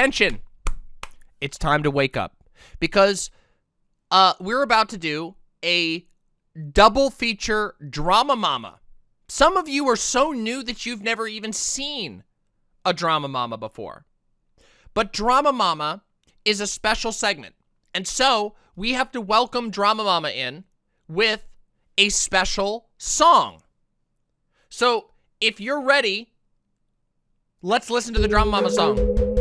attention. It's time to wake up because uh, we're about to do a double feature drama mama. Some of you are so new that you've never even seen a drama mama before. But drama mama is a special segment. And so we have to welcome drama mama in with a special song. So if you're ready, let's listen to the drama mama song.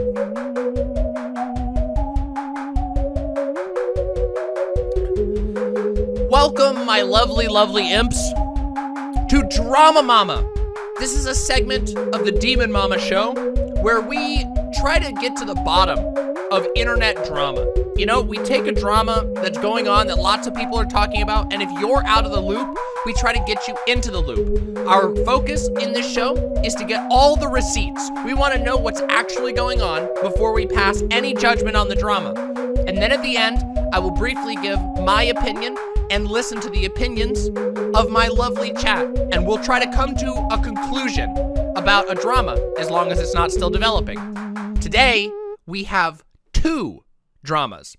Welcome, my lovely, lovely imps, to Drama Mama. This is a segment of the Demon Mama show where we try to get to the bottom of internet drama. You know, we take a drama that's going on that lots of people are talking about, and if you're out of the loop, we try to get you into the loop. Our focus in this show is to get all the receipts. We want to know what's actually going on before we pass any judgment on the drama. And then at the end, I will briefly give my opinion and listen to the opinions of my lovely chat. And we'll try to come to a conclusion about a drama as long as it's not still developing. Today, we have two dramas.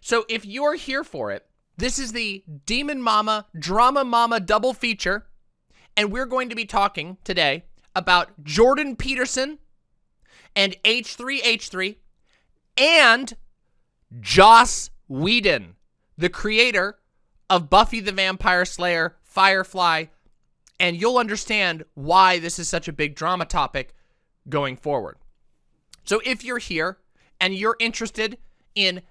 So if you're here for it, this is the Demon Mama Drama Mama double feature. And we're going to be talking today about Jordan Peterson and H3H3 and Joss Whedon, the creator of Buffy the Vampire Slayer, Firefly, and you'll understand why this is such a big drama topic going forward. So if you're here and you're interested in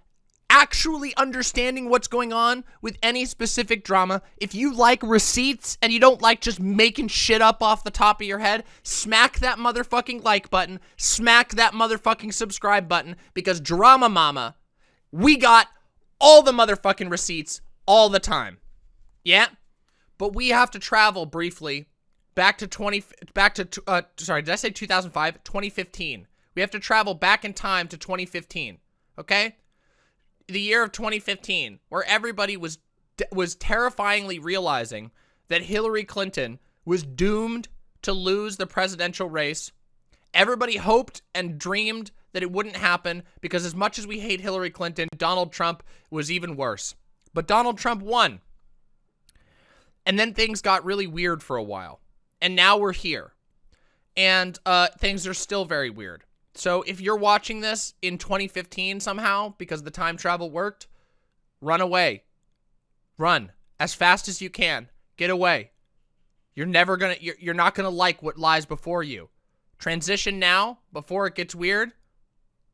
actually understanding what's going on with any specific drama, if you like receipts and you don't like just making shit up off the top of your head, smack that motherfucking like button, smack that motherfucking subscribe button, because Drama Mama, we got all the motherfucking receipts all the time. Yeah? But we have to travel briefly back to 20 back to uh sorry, did I say 2005? 2015. We have to travel back in time to 2015. Okay? The year of 2015 where everybody was was terrifyingly realizing that Hillary Clinton was doomed to lose the presidential race. Everybody hoped and dreamed that it wouldn't happen because as much as we hate Hillary Clinton, Donald Trump was even worse. But Donald Trump won. And then things got really weird for a while. And now we're here. And uh, things are still very weird. So if you're watching this in 2015 somehow because the time travel worked, run away. Run as fast as you can. Get away. You're never gonna, you're, you're not gonna like what lies before you. Transition now before it gets weird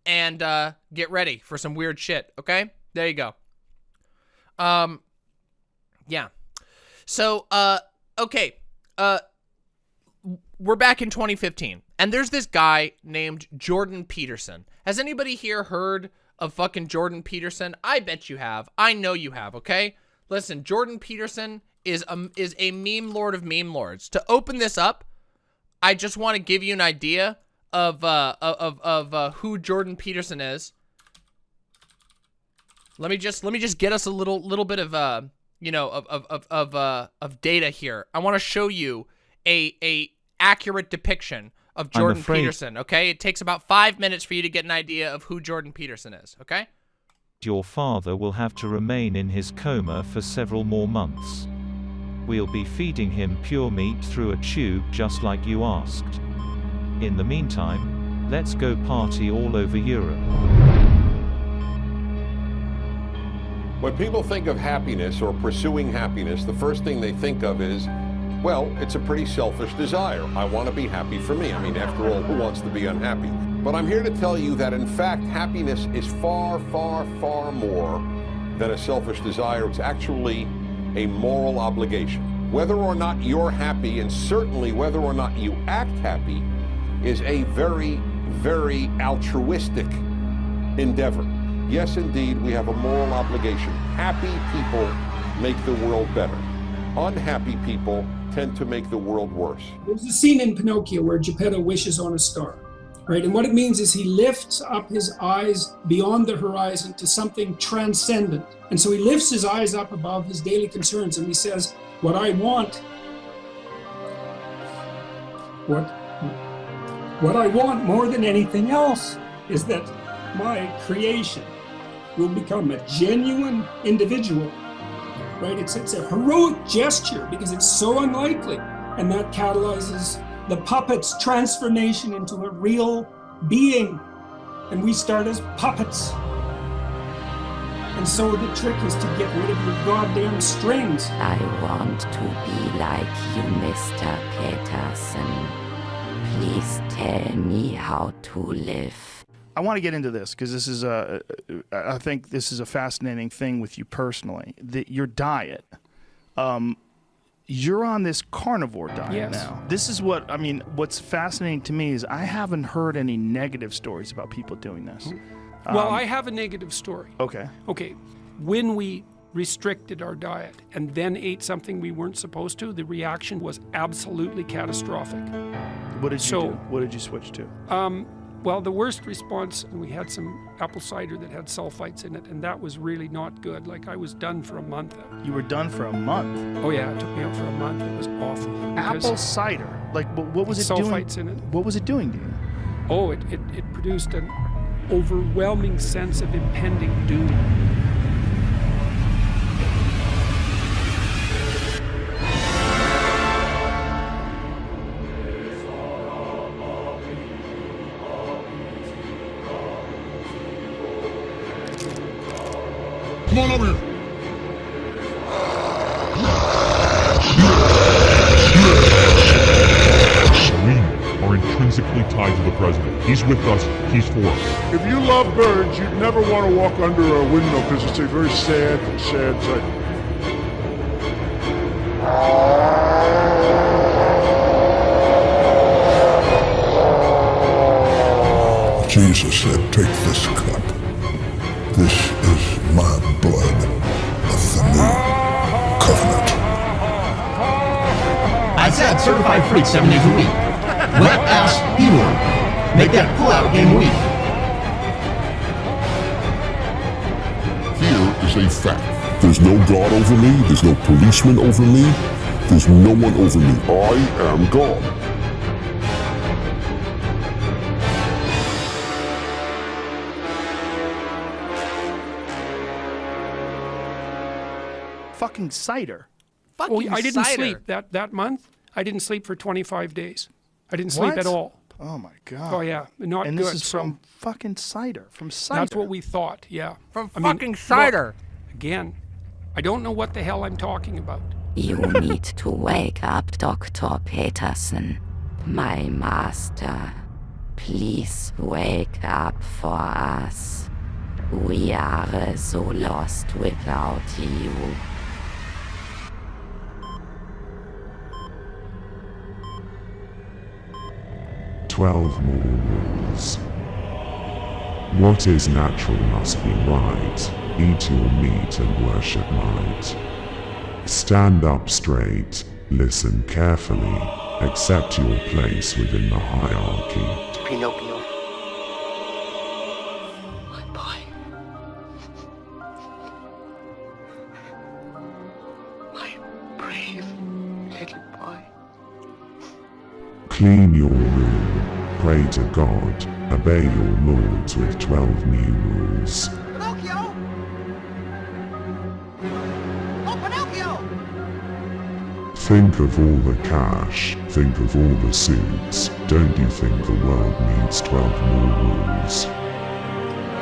and uh, get ready for some weird shit, okay? There you go. Um, yeah. So, uh, okay. Uh, we're back in 2015, and there's this guy named Jordan Peterson. Has anybody here heard of fucking Jordan Peterson? I bet you have. I know you have, okay? Listen, Jordan Peterson is a, is a meme lord of meme lords. To open this up, I just want to give you an idea of, uh, of, of, uh, who Jordan Peterson is. Let me just let me just get us a little little bit of uh you know of of of of uh of data here. I want to show you a a accurate depiction of Jordan Peterson. Okay, it takes about five minutes for you to get an idea of who Jordan Peterson is. Okay. Your father will have to remain in his coma for several more months. We'll be feeding him pure meat through a tube just like you asked. In the meantime, let's go party all over Europe. When people think of happiness or pursuing happiness, the first thing they think of is, well, it's a pretty selfish desire. I want to be happy for me. I mean, after all, who wants to be unhappy? But I'm here to tell you that, in fact, happiness is far, far, far more than a selfish desire. It's actually a moral obligation. Whether or not you're happy, and certainly whether or not you act happy, is a very, very altruistic endeavor. Yes, indeed, we have a moral obligation. Happy people make the world better. Unhappy people tend to make the world worse. There's a scene in Pinocchio where Geppetto wishes on a star, right? And what it means is he lifts up his eyes beyond the horizon to something transcendent. And so he lifts his eyes up above his daily concerns and he says, what I want, what, what I want more than anything else is that my creation will become a genuine individual, right? It's, it's a heroic gesture because it's so unlikely. And that catalyzes the puppet's transformation into a real being. And we start as puppets. And so the trick is to get rid of your goddamn strings. I want to be like you, Mr. Peterson. Please tell me how to live. I want to get into this because this is a, I think this is a fascinating thing with you personally. That your diet, um, you're on this carnivore diet Yes. now. This is what I mean. What's fascinating to me is I haven't heard any negative stories about people doing this. Well, Um, I have a negative story. Okay. Okay, when we restricted our diet and then ate something we weren't supposed to, the reaction was absolutely catastrophic. What did you So- do? What did you switch to? Um, well, the worst response, we had some apple cider that had sulfites in it, and that was really not good. Like I was done for a month. You were done for a month. Oh yeah, it took me out for a month. It was awful. Apple cider. Like, what, was it doing? sulfites in it. What was it doing to you? Oh, it, it, it produced an overwhelming sense of impending doom. It's a very sad, sad sight. Jesus said, Take this cup. This is my blood of the new covenant. I said certified freak seven days a week. Wet ass P-word. Make that pull-out game weak. A fact. There's no God over me. There's no policeman over me. There's no one over me. I am God. Fucking cider. Fucking Oh, I didn't cider. sleep that, that month. I didn't sleep for 25 days. I didn't sleep What? at all. Oh my god. Oh yeah, not And good. this is so from fucking cider. From cider. that's what we thought. Yeah. From I fucking look, cider. Again, I don't know what the hell I'm talking about. You need to wake up, Dr. Peterson. My master. Please wake up for us. We are so lost without you. Twelve more rules. What is natural must be right. Eat your meat and worship might. Stand up straight, listen carefully, accept your place within the hierarchy. Pinocchio. My boy. My brave little boy. Clean your room, pray to God, obey your lords with twelve new rules. Pinocchio! Oh, Pinocchio! Think of all the cash, think of all the suits. Don't you think the world needs 12 more rules?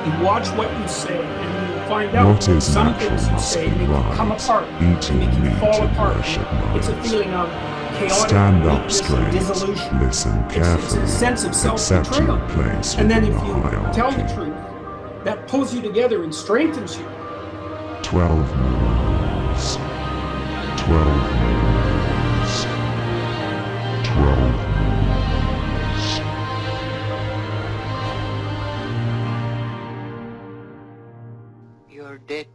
You watch what you say, and you'll find out What is some natural things you must say be make you come apart, Eat they make you meat fall and apart. It's a feeling of chaotic Stand up straight, dissolution. listen It's- it's carefully, a sense of accept self-betrayal. your place And then if the you tell the truth, that pulls you together and strengthens you. 12 more rules. 12 more rules. 12 more rules. You're dead,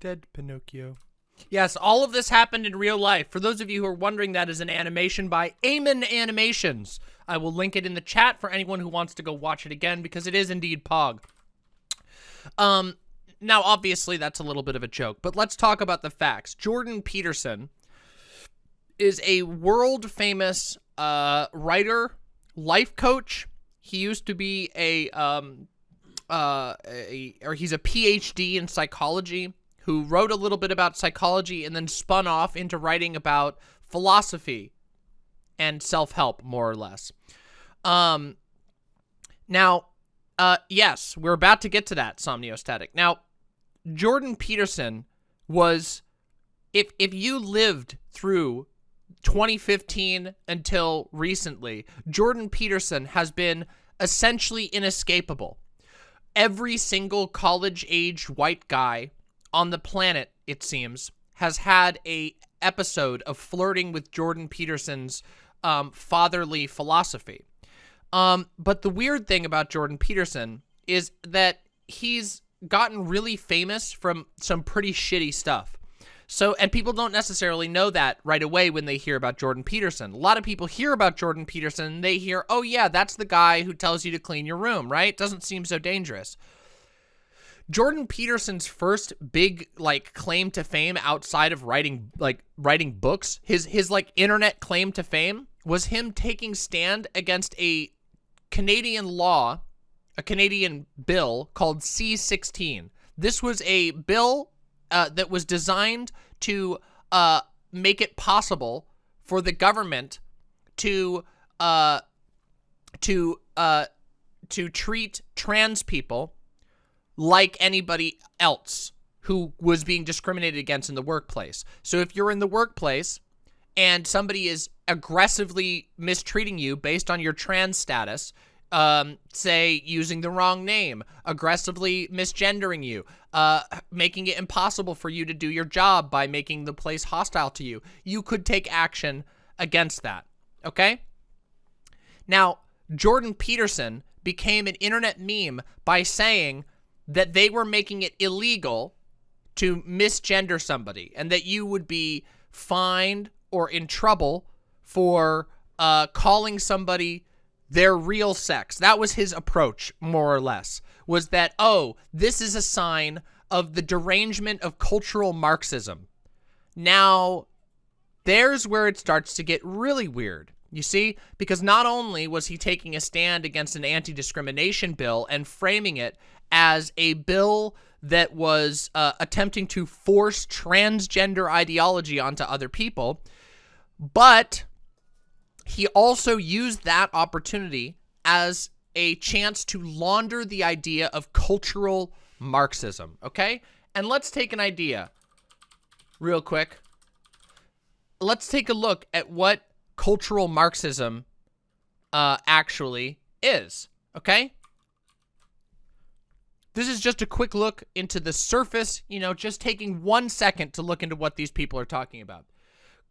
Dead, Pinocchio. Yes, all of this happened in real life. For those of you who are wondering, that is an animation by Eamon Animations. I will link it in the chat for anyone who wants to go watch it again because it is indeed Pog. Um, now obviously that's a little bit of a joke, but let's talk about the facts. Jordan Peterson is a world famous uh, writer, life coach. He used to be a, um, uh, a, or he's a PhD in psychology who wrote a little bit about psychology and then spun off into writing about philosophy and self-help, more or less. Um, now, uh, yes, we're about to get to that, Somniostatic. Now, Jordan Peterson was, if, if you lived through 2015 until recently, Jordan Peterson has been essentially inescapable. Every single college-aged white guy on the planet, it seems, has had a episode of flirting with Jordan Peterson's um, fatherly philosophy. Um, but the weird thing about Jordan Peterson is that he's gotten really famous from some pretty shitty stuff. So, and people don't necessarily know that right away when they hear about Jordan Peterson. A lot of people hear about Jordan Peterson they hear, oh yeah, that's the guy who tells you to clean your room, right? Doesn't seem so dangerous. Jordan Peterson's first big like claim to fame outside of writing like writing books, his his like internet claim to fame was him taking stand against a Canadian law, a Canadian bill called C-16. This was a bill uh, that was designed to uh, make it possible for the government to uh, to uh, to treat trans people like anybody else who was being discriminated against in the workplace. So if you're in the workplace and somebody is aggressively mistreating you based on your trans status, um, say using the wrong name, aggressively misgendering you, uh, making it impossible for you to do your job by making the place hostile to you, you could take action against that. Okay? Now, Jordan Peterson became an internet meme by saying that they were making it illegal to misgender somebody and that you would be fined or in trouble for uh, calling somebody their real sex. That was his approach, more or less, was that, oh, this is a sign of the derangement of cultural Marxism. Now, there's where it starts to get really weird. You see? Because not only was he taking a stand against an anti-discrimination bill and framing it as a bill that was uh, attempting to force transgender ideology onto other people, but he also used that opportunity as a chance to launder the idea of cultural Marxism, okay? And let's take an idea real quick. Let's take a look at what cultural Marxism uh, actually is, okay? This is just a quick look into the surface, you know, just taking one second to look into what these people are talking about.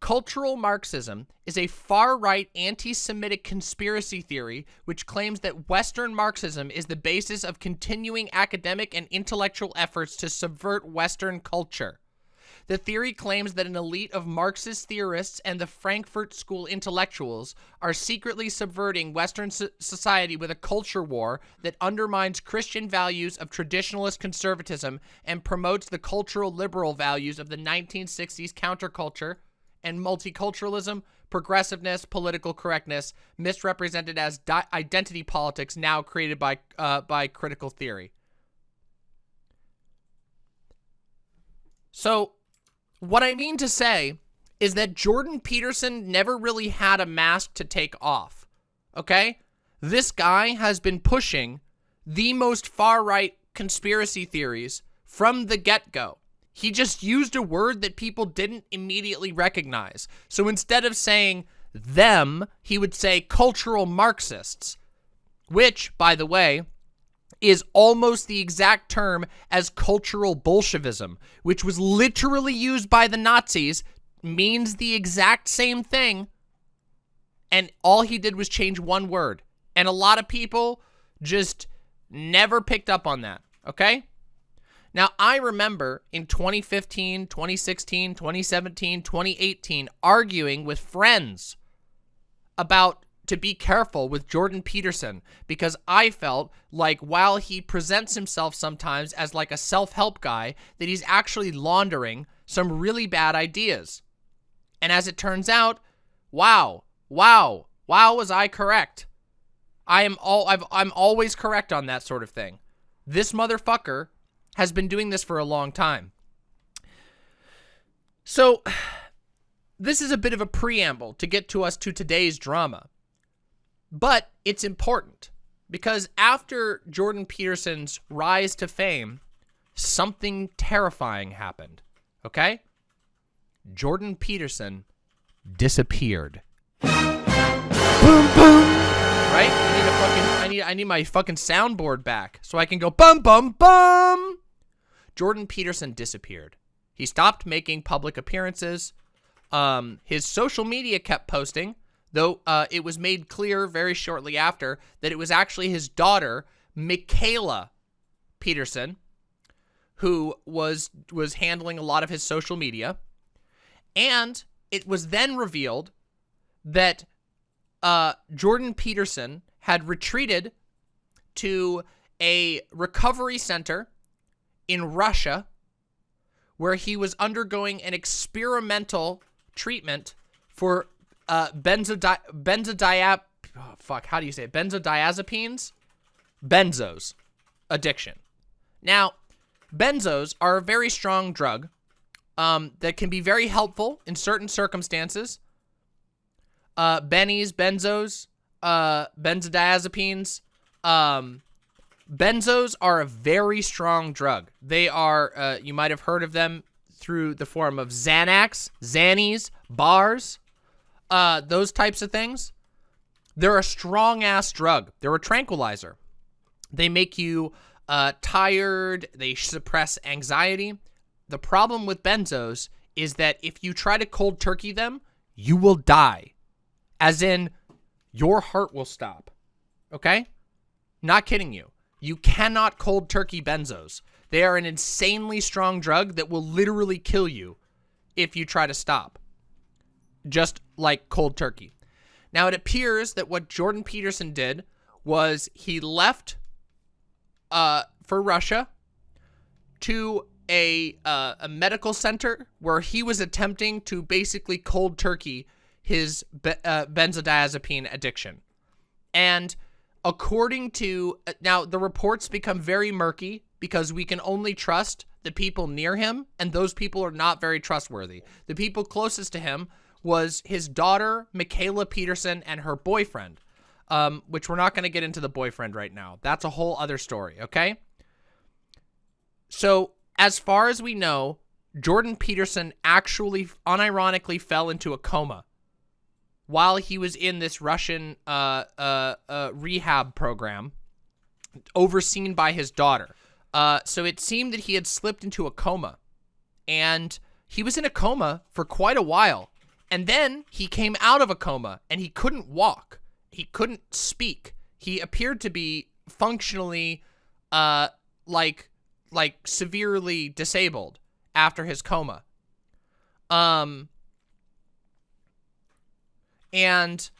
Cultural Marxism is a far-right anti-Semitic conspiracy theory which claims that Western Marxism is the basis of continuing academic and intellectual efforts to subvert Western culture. The theory claims that an elite of Marxist theorists and the Frankfurt School intellectuals are secretly subverting Western so society with a culture war that undermines Christian values of traditionalist conservatism and promotes the cultural liberal values of the 1960s counterculture and multiculturalism, progressiveness, political correctness, misrepresented as identity politics now created by, uh, by critical theory. So what I mean to say is that Jordan Peterson never really had a mask to take off, okay? This guy has been pushing the most far-right conspiracy theories from the get-go. He just used a word that people didn't immediately recognize. So instead of saying them, he would say cultural Marxists, which, by the way, is almost the exact term as cultural Bolshevism, which was literally used by the Nazis, means the exact same thing. And all he did was change one word. And a lot of people just never picked up on that, okay? Now, I remember in 2015, 2016, 2017, 2018, arguing with friends about to be careful with Jordan Peterson because I felt like while he presents himself sometimes as like a self-help guy, that he's actually laundering some really bad ideas. And as it turns out, wow, wow, wow, was I correct? I am all I've I'm always correct on that sort of thing. This motherfucker has been doing this for a long time. So, this is a bit of a preamble to get to us to today's drama. But it's important because after Jordan Peterson's rise to fame, something terrifying happened. Okay? Jordan Peterson disappeared. boom boom. Right? I need a fucking I need I need my fucking soundboard back so I can go bum bum bum. Jordan Peterson disappeared. He stopped making public appearances. Um, his social media kept posting, though uh, it was made clear very shortly after that it was actually his daughter, Mikhaila Peterson, who was was handling a lot of his social media. And it was then revealed that uh, Jordan Peterson had retreated to a recovery center in Russia where he was undergoing an experimental treatment for uh, benzodi benzodiap oh, fuck how do you say it? Benzodiazepines? Benzos. Addiction. Now benzos are a very strong drug um, that can be very helpful in certain circumstances. Uh, bennies benzos uh, benzodiazepines um, benzos are a very strong drug. They are uh, you might have heard of them through the form of Xanax, Xannies, bars, uh, those types of things. They're a strong-ass drug. They're a tranquilizer. They make you uh, tired. They suppress anxiety. The problem with benzos is that if you try to cold turkey them, you will die. As in, your heart will stop. Okay? Not kidding you. You cannot cold turkey benzos. They are an insanely strong drug that will literally kill you if you try to stop. Just like cold turkey. Now, it appears that what Jordan Peterson did was he left uh, for Russia to a, uh, a medical center where he was attempting to basically cold turkey his be uh, benzodiazepine addiction. And according to, uh, now the reports become very murky because we can only trust the people near him, and those people are not very trustworthy. The people closest to him was his daughter, Mikhaila Peterson, and her boyfriend, um, which we're not going to get into the boyfriend right now. That's a whole other story, okay? So, as far as we know, Jordan Peterson actually unironically fell into a coma while he was in this Russian uh, uh, uh, rehab program overseen by his daughter. Uh, so it seemed that he had slipped into a coma. And he was in a coma for quite a while. And then he came out of a coma and he couldn't walk. He couldn't speak. He appeared to be functionally uh like like severely disabled after his coma. Um and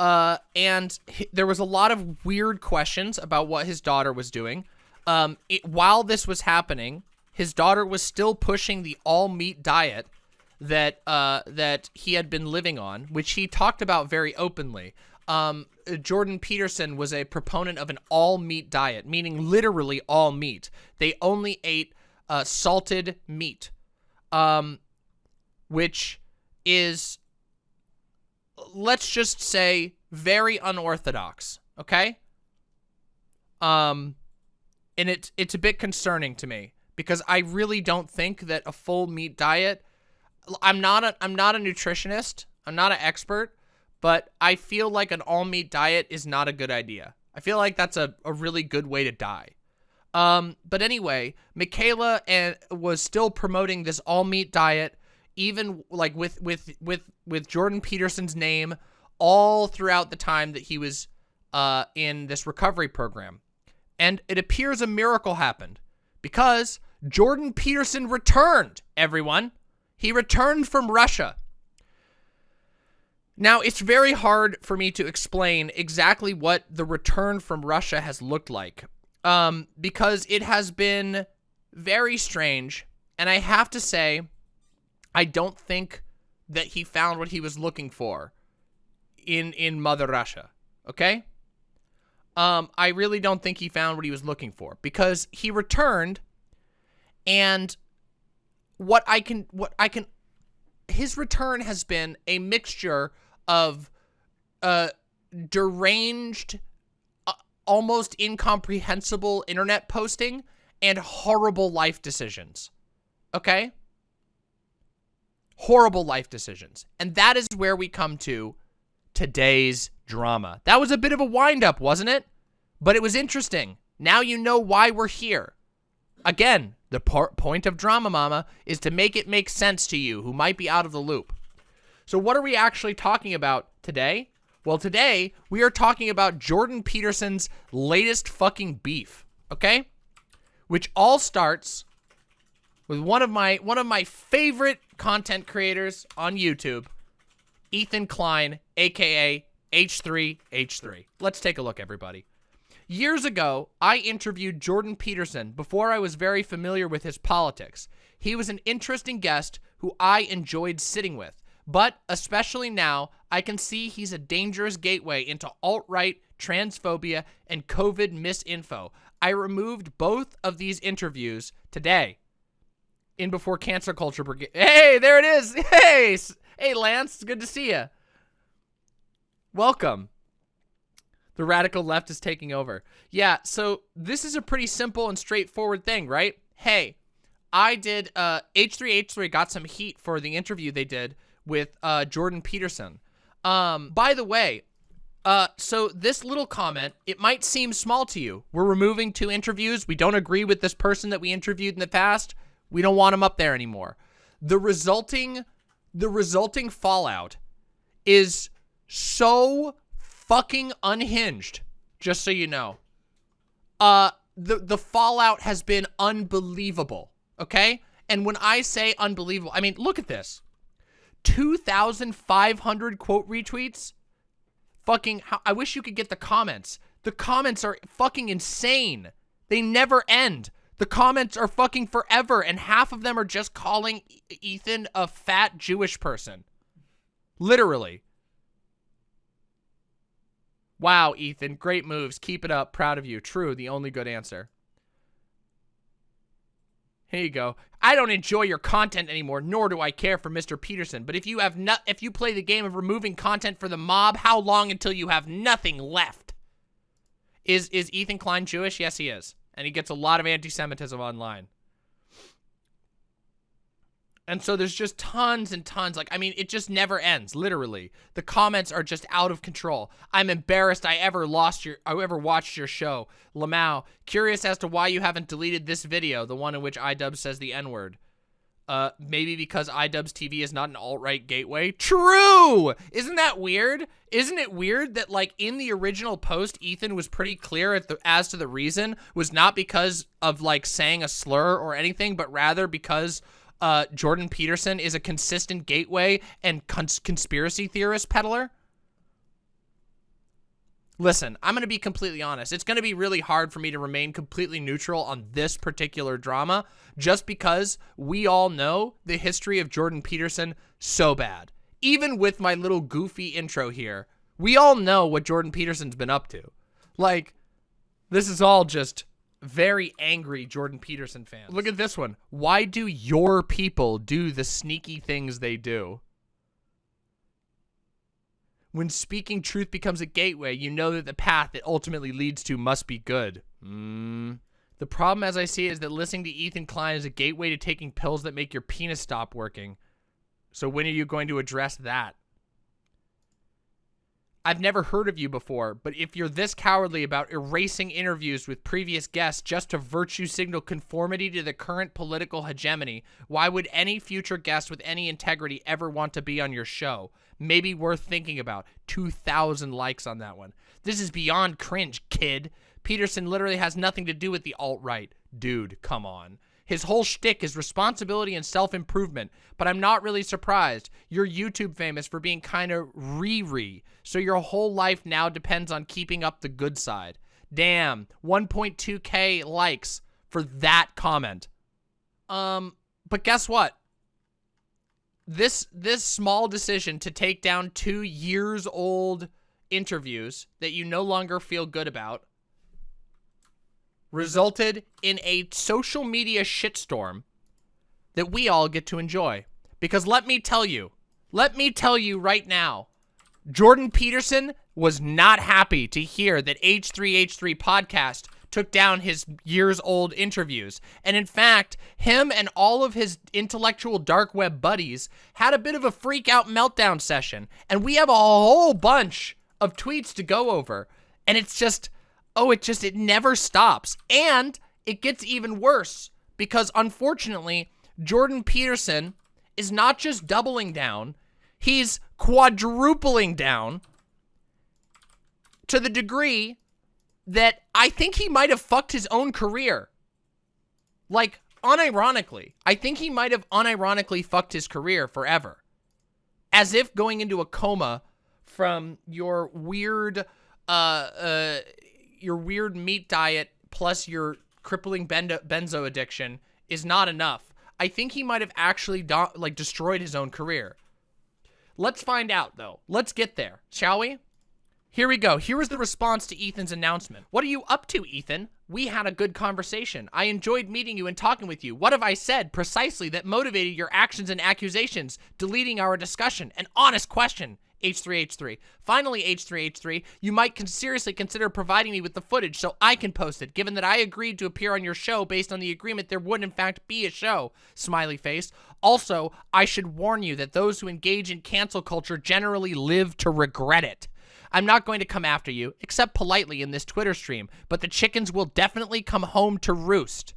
uh and there was a lot of weird questions about what his daughter was doing um, it, while this was happening, his daughter was still pushing the all meat diet that uh, that he had been living on, which he talked about very openly. Um, Jordan Peterson was a proponent of an all meat diet, meaning literally all meat. They only ate uh, salted meat, um, which is, let's just say, very unorthodox. Okay. Um, and it's it's a bit concerning to me because I really don't think that a full meat diet. I'm not a I'm not a nutritionist. I'm not an expert, but I feel like an all meat diet is not a good idea. I feel like that's a, a really good way to die. Um, but anyway, Mikhaila and was still promoting this all meat diet, even like with with with with Jordan Peterson's name all throughout the time that he was uh, in this recovery program and it appears a miracle happened because Jordan Peterson returned, everyone. He returned from Russia. Now, it's very hard for me to explain exactly what the return from Russia has looked like um, because it has been very strange. And I have to say, I don't think that he found what he was looking for in in Mother Russia. Okay? Um, I really don't think he found what he was looking for because he returned and what I can what I can his return has been a mixture of uh deranged uh, almost incomprehensible internet posting and horrible life decisions. Okay? Horrible life decisions. And that is where we come to today's drama. That was a bit of a wind-up, wasn't it? But it was interesting. Now you know why we're here. Again, the point of Drama Mama is to make it make sense to you who might be out of the loop. So what are we actually talking about today? Well, today we are talking about Jordan Peterson's latest fucking beef, okay? Which all starts with one of my one of my favorite content creators on YouTube, Ethan Klein, aka H3H3. Let's take a look, everybody. Years ago, I interviewed Jordan Peterson before I was very familiar with his politics. He was an interesting guest who I enjoyed sitting with, but especially now, I can see he's a dangerous gateway into alt-right, transphobia, and COVID misinfo. I removed both of these interviews today in Before Cancer Culture. Hey, there it is. Hey, hey, Lance, good to see you. Welcome. The radical left is taking over. Yeah, so this is a pretty simple and straightforward thing, right? Hey, I did, uh, H3H3 got some heat for the interview they did with, uh, Jordan Peterson. Um, by the way, uh, so this little comment, it might seem small to you. We're removing two interviews. We don't agree with this person that we interviewed in the past. We don't want him up there anymore. The resulting, the resulting fallout is so fucking unhinged, just so you know. Uh, the, the fallout has been unbelievable, okay? And when I say unbelievable, I mean, look at this. 2,500 quote retweets. Fucking, I wish you could get the comments. The comments are fucking insane. They never end. The comments are fucking forever, and half of them are just calling Ethan a fat Jewish person. Literally. Wow, Ethan, great moves. Keep it up. Proud of you. True, the only good answer. Here you go. I don't enjoy your content anymore, nor do I care for Mr. Peterson. But if you have not, if you play the game of removing content for the mob, how long until you have nothing left? Is is Ethan Klein Jewish? Yes, he is, and he gets a lot of anti-Semitism online. And so there's just tons and tons. Like, I mean, it just never ends, literally. The comments are just out of control. I'm embarrassed I ever lost your, I ever watched your show. Lamau, curious as to why you haven't deleted this video, the one in which iDubbbz says the N-word. Uh, maybe because iDubbbz TV is not an alt-right gateway? True! Isn't that weird? Isn't it weird that, like, in the original post, Ethan was pretty clear the, as to the reason was not because of, like, saying a slur or anything, but rather because uh, Jordan Peterson is a consistent gateway and cons conspiracy theorist peddler? Listen, I'm going to be completely honest. It's going to be really hard for me to remain completely neutral on this particular drama just because we all know the history of Jordan Peterson so bad. Even with my little goofy intro here, we all know what Jordan Peterson's been up to. Like, this is all just very angry Jordan Peterson fans. Look at this one. Why do your people do the sneaky things they do? When speaking truth becomes a gateway, you know that the path it ultimately leads to must be good. Mm. The problem as I see it is that listening to Ethan Klein is a gateway to taking pills that make your penis stop working. So when are you going to address that? I've never heard of you before, but if you're this cowardly about erasing interviews with previous guests just to virtue signal conformity to the current political hegemony, why would any future guest with any integrity ever want to be on your show? Maybe worth thinking about. 2,000 likes on that one. This is beyond cringe, kid. Peterson literally has nothing to do with the alt-right. Dude, come on. His whole shtick is responsibility and self-improvement, but I'm not really surprised. You're YouTube famous for being kind of Riri, so your whole life now depends on keeping up the good side. Damn, 1.2k likes for that comment. Um, but guess what? this this small decision to take down two years old interviews that you no longer feel good about resulted in a social media shitstorm that we all get to enjoy. Because let me tell you, let me tell you right now, Jordan Peterson was not happy to hear that H3H3 podcast took down his years old interviews. And in fact, him and all of his intellectual dark web buddies had a bit of a freak out meltdown session. And we have a whole bunch of tweets to go over. And it's just, oh, it just, it never stops. And it gets even worse because unfortunately, Jordan Peterson is not just doubling down, he's quadrupling down to the degree that I think he might have fucked his own career. Like, unironically, I think he might have unironically fucked his career forever. As if going into a coma from your weird, uh, uh, your weird meat diet plus your crippling benzo addiction is not enough. I think he might have actually like destroyed his own career. Let's find out though. Let's get there, shall we? Here we go. Here is the response to Ethan's announcement. What are you up to, Ethan? We had a good conversation. I enjoyed meeting you and talking with you. What have I said precisely that motivated your actions and accusations, deleting our discussion? An honest question. H3H3. Finally, H3H3, you might seriously consider providing me with the footage so I can post it, given that I agreed to appear on your show based on the agreement there would in fact be a show. Smiley face. Also, I should warn you that those who engage in cancel culture generally live to regret it. I'm not going to come after you, except politely in this Twitter stream, but the chickens will definitely come home to roost.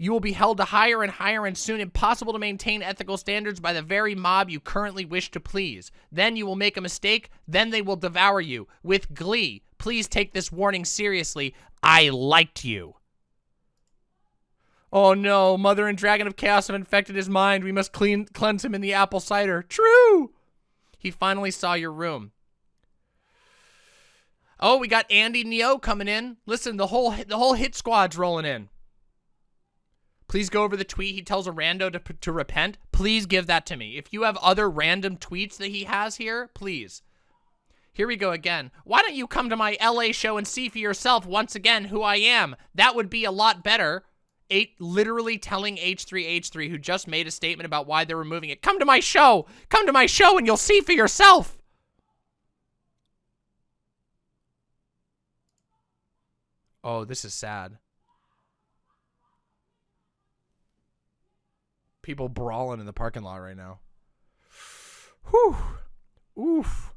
You will be held to higher and higher and soon impossible to maintain ethical standards by the very mob you currently wish to please. Then you will make a mistake, then they will devour you. With glee, please take this warning seriously. I liked you. Oh no, Mother and Dragon of Chaos have infected his mind. We must clean cleanse him in the apple cider. True! He finally saw your room. Oh, we got Andy Neo coming in. Listen, the whole the whole hit squad's rolling in. Please go over the tweet he tells a rando to, to repent. Please give that to me. If you have other random tweets that he has here, please. Here we go again. Why don't you come to my LA show and see for yourself once again who I am? That would be a lot better. Eight, literally telling H3H3, who just made a statement about why they're removing it, come to my show. Come to my show and you'll see for yourself. Oh, this is sad. People brawling in the parking lot right now. Whew. Oof.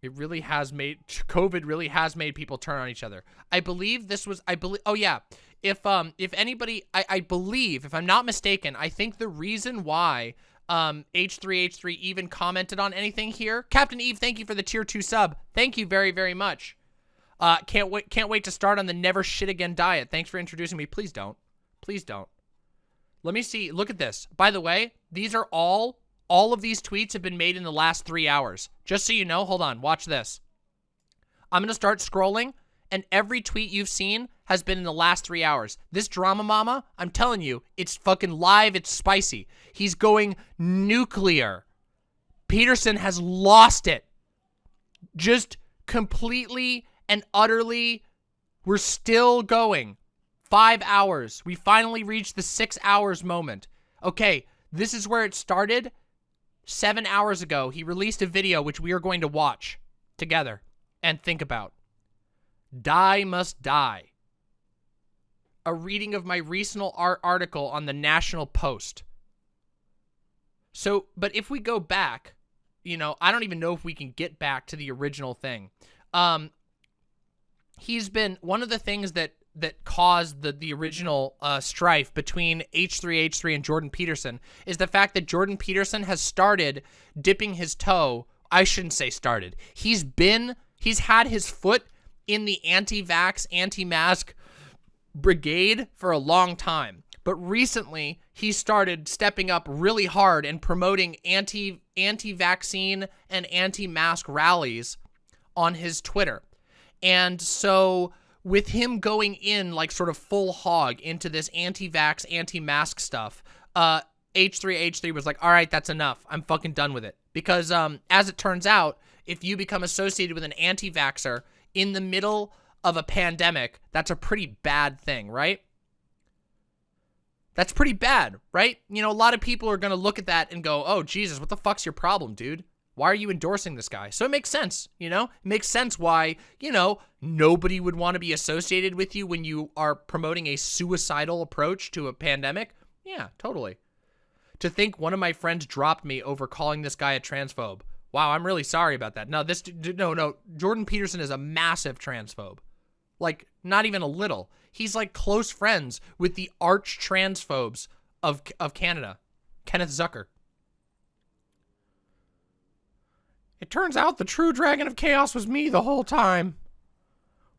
It really has made COVID really has made people turn on each other. I believe this was I believe oh yeah. If um if anybody I, I believe, if I'm not mistaken, I think the reason why um H3H3 even commented on anything here. Captain Eve, thank you for the tier 2 sub. Thank you very, very much. Uh, can't wait. Can't wait to start on the never shit again diet. Thanks for introducing me. Please don't. Please don't. Let me see. Look at this. By the way, these are all. All of these tweets have been made in the last three hours. Just so you know. Hold on. Watch this. I'm gonna start scrolling, and every tweet you've seen has been in the last three hours. This drama mama, I'm telling you, it's fucking live. It's spicy. He's going nuclear. Peterson has lost it. Just completely and utterly, we're still going. Five hours. We finally reached the six hours moment. Okay, this is where it started. Seven hours ago, he released a video which we are going to watch together and think about. Die must die. A reading of my recent art article on the National Post. So, but if we go back, you know, I don't even know if we can get back to the original thing. Um, he's been one of the things that that caused the the original uh, strife between H3H3 and Jordan Peterson is the fact that Jordan Peterson has started dipping his toe. I shouldn't say started. He's been he's had his foot in the anti-vax, anti-mask brigade for a long time. But recently, he started stepping up really hard and promoting anti anti-vaccine and anti-mask rallies on his Twitter. And so with him going in like sort of full hog into this anti-vax, anti-mask stuff, uh, H3H3 was like, all right, that's enough. I'm fucking done with it. Because um, as it turns out, if you become associated with an anti-vaxxer in the middle of a pandemic, that's a pretty bad thing, right? That's pretty bad, right? You know, a lot of people are going to look at that and go, oh, Jesus, what the fuck's your problem, dude? Why are you endorsing this guy? So it makes sense, you know? It makes sense why, you know, nobody would want to be associated with you when you are promoting a suicidal approach to a pandemic. Yeah, totally. To think one of my friends dropped me over calling this guy a transphobe. Wow, I'm really sorry about that. No, this, no, no. Jordan Peterson is a massive transphobe. Like, not even a little. He's like close friends with the arch transphobes of, of Canada. Kenneth Zucker. It turns out the true dragon of chaos was me the whole time.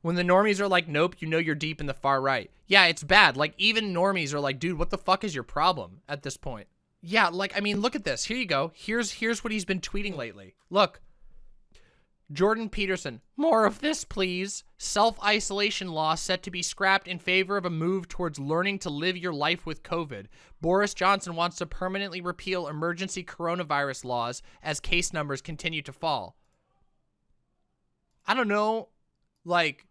When the normies are like, nope, you know you're deep in the far right. Yeah, it's bad. Like, even normies are like, dude, what the fuck is your problem at this point? Yeah, like, I mean, look at this. Here you go. Here's here's what he's been tweeting lately. Look. Jordan Peterson, more of this, please. Self-isolation law set to be scrapped in favor of a move towards learning to live your life with COVID. Boris Johnson wants to permanently repeal emergency coronavirus laws as case numbers continue to fall. I don't know, like,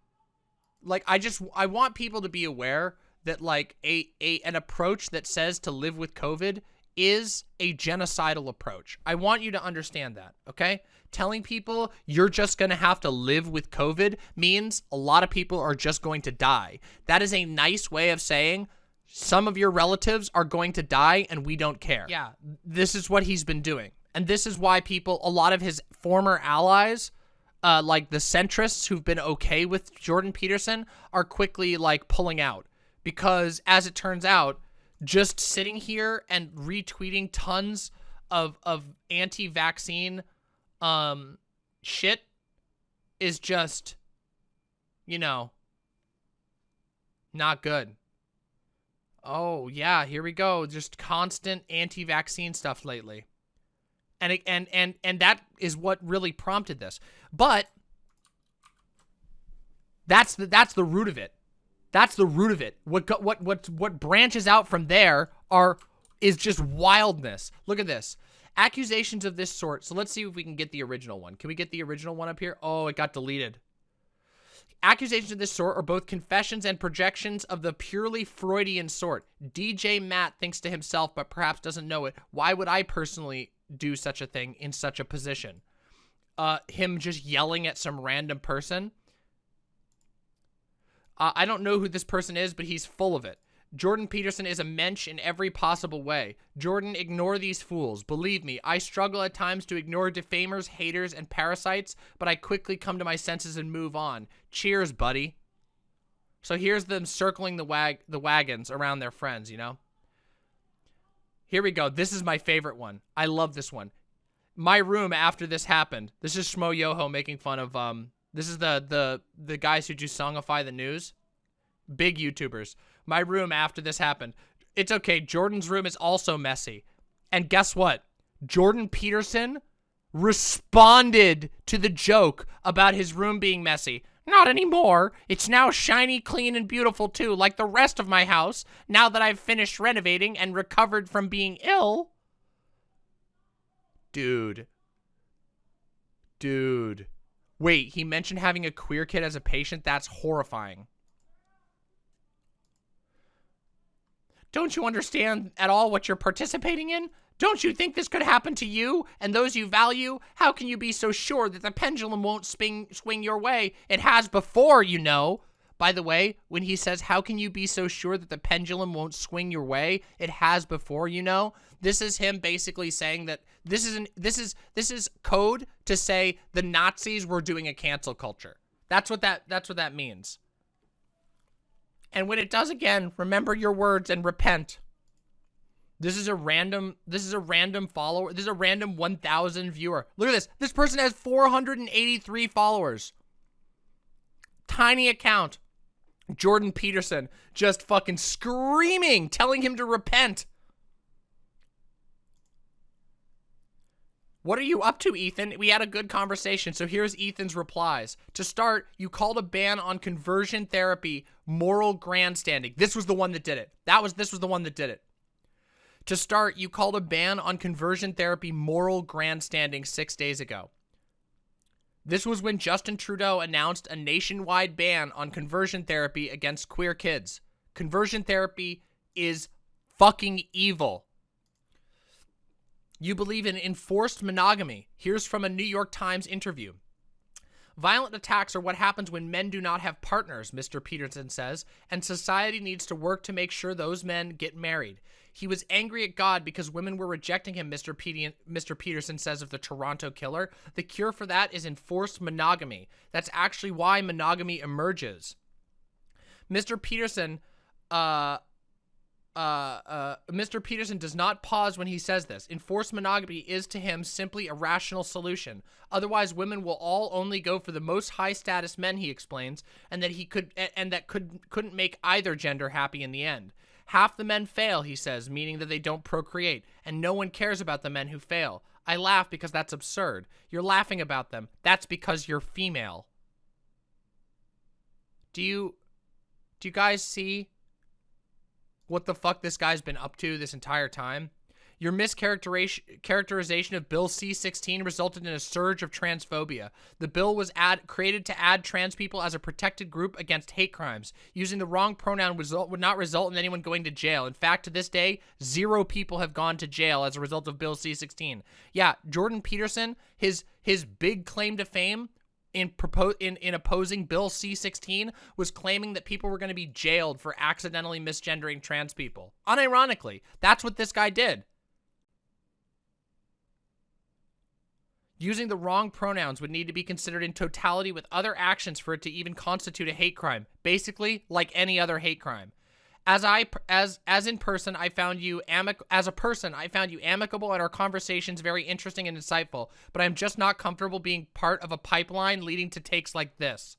like I just I want people to be aware that like a a an approach that says to live with COVID is a genocidal approach. I want you to understand that, okay? Telling people you're just going to have to live with COVID means a lot of people are just going to die. That is a nice way of saying some of your relatives are going to die and we don't care. Yeah, this is what he's been doing. And this is why people, a lot of his former allies, uh, like the centrists who've been okay with Jordan Peterson, are quickly like pulling out. Because as it turns out, just sitting here and retweeting tons of of anti-vaccine um shit is just you know not good. Oh, yeah, here we go. Just constant anti-vaccine stuff lately. And it, and and and that is what really prompted this. But that's the that's the root of it. That's the root of it. What what what what branches out from there are is just wildness. Look at this. Accusations of this sort. So let's see if we can get the original one. Can we get the original one up here? Oh, it got deleted. Accusations of this sort are both confessions and projections of the purely Freudian sort. DJ Matt thinks to himself, but perhaps doesn't know it. Why would I personally do such a thing in such a position? Uh, him just yelling at some random person. Uh, I don't know who this person is, but he's full of it. Jordan Peterson is a mensch in every possible way. Jordan, ignore these fools. Believe me, I struggle at times to ignore defamers, haters, and parasites, but I quickly come to my senses and move on. Cheers, buddy. So here's them circling the wag the wagons around their friends, you know? Here we go. This is my favorite one. I love this one. My room after this happened. This is Schmoyoho making fun of um this is the the the guys who do songify the news. Big YouTubers. My room after this happened. It's okay. Jordan's room is also messy. And guess what? Jordan Peterson responded to the joke about his room being messy. Not anymore. It's now shiny, clean, and beautiful too, like the rest of my house, now that I've finished renovating and recovered from being ill. Dude. Dude. Wait, he mentioned having a queer kid as a patient? That's horrifying. Don't you understand at all what you're participating in? Don't you think this could happen to you and those you value? How can you be so sure that the pendulum won't swing, swing your way? It has before, you know. By the way, when he says, how can you be so sure that the pendulum won't swing your way? It has before, you know. This is him basically saying that this is an, this is this is code to say the Nazis were doing a cancel culture. That's what that that's what that means. And when it does again, remember your words and repent. This is a random, this is a random follower. This is a random 1,000 viewer. Look at this. This person has 483 followers. Tiny account. Jordan Peterson just fucking screaming, telling him to repent. What are you up to, Ethan? We had a good conversation, so here's Ethan's replies. To start, you called a ban on conversion therapy moral grandstanding. This was the one that did it. That was this was the one that did it. To start, you called a ban on conversion therapy moral grandstanding 6 days ago. This was when Justin Trudeau announced a nationwide ban on conversion therapy against queer kids. Conversion therapy is fucking evil. You believe in enforced monogamy. Here's from a New York Times interview. Violent attacks are what happens when men do not have partners, Mr. Peterson says, and society needs to work to make sure those men get married. He was angry at God because women were rejecting him, Mr. Mr. Peterson says of the Toronto killer. The cure for that is enforced monogamy. That's actually why monogamy emerges. Mr. Peterson uh, uh, uh, Mr. Peterson does not pause when he says this. Enforced monogamy is to him simply a rational solution. Otherwise, women will all only go for the most high status men, he explains, and that he could and that could couldn't make either gender happy in the end. Half the men fail, he says, meaning that they don't procreate, and no one cares about the men who fail. I laugh because that's absurd. You're laughing about them. That's because you're female. Do you do you guys see what the fuck this guy's been up to this entire time. Your mischaracterization of Bill C-16 resulted in a surge of transphobia. The bill was add, created to add trans people as a protected group against hate crimes. Using the wrong pronoun result, would not result in anyone going to jail. In fact, to this day, zero people have gone to jail as a result of Bill C-16. Yeah, Jordan Peterson, his his big claim to fame in, in, in opposing Bill C-16 was claiming that people were going to be jailed for accidentally misgendering trans people. Unironically, that's what this guy did. Using the wrong pronouns would need to be considered in totality with other actions for it to even constitute a hate crime. Basically, like any other hate crime. As I as as in person, I found you amic as a person, I found you amicable and our conversations very interesting and insightful, but I'm just not comfortable being part of a pipeline leading to takes like this.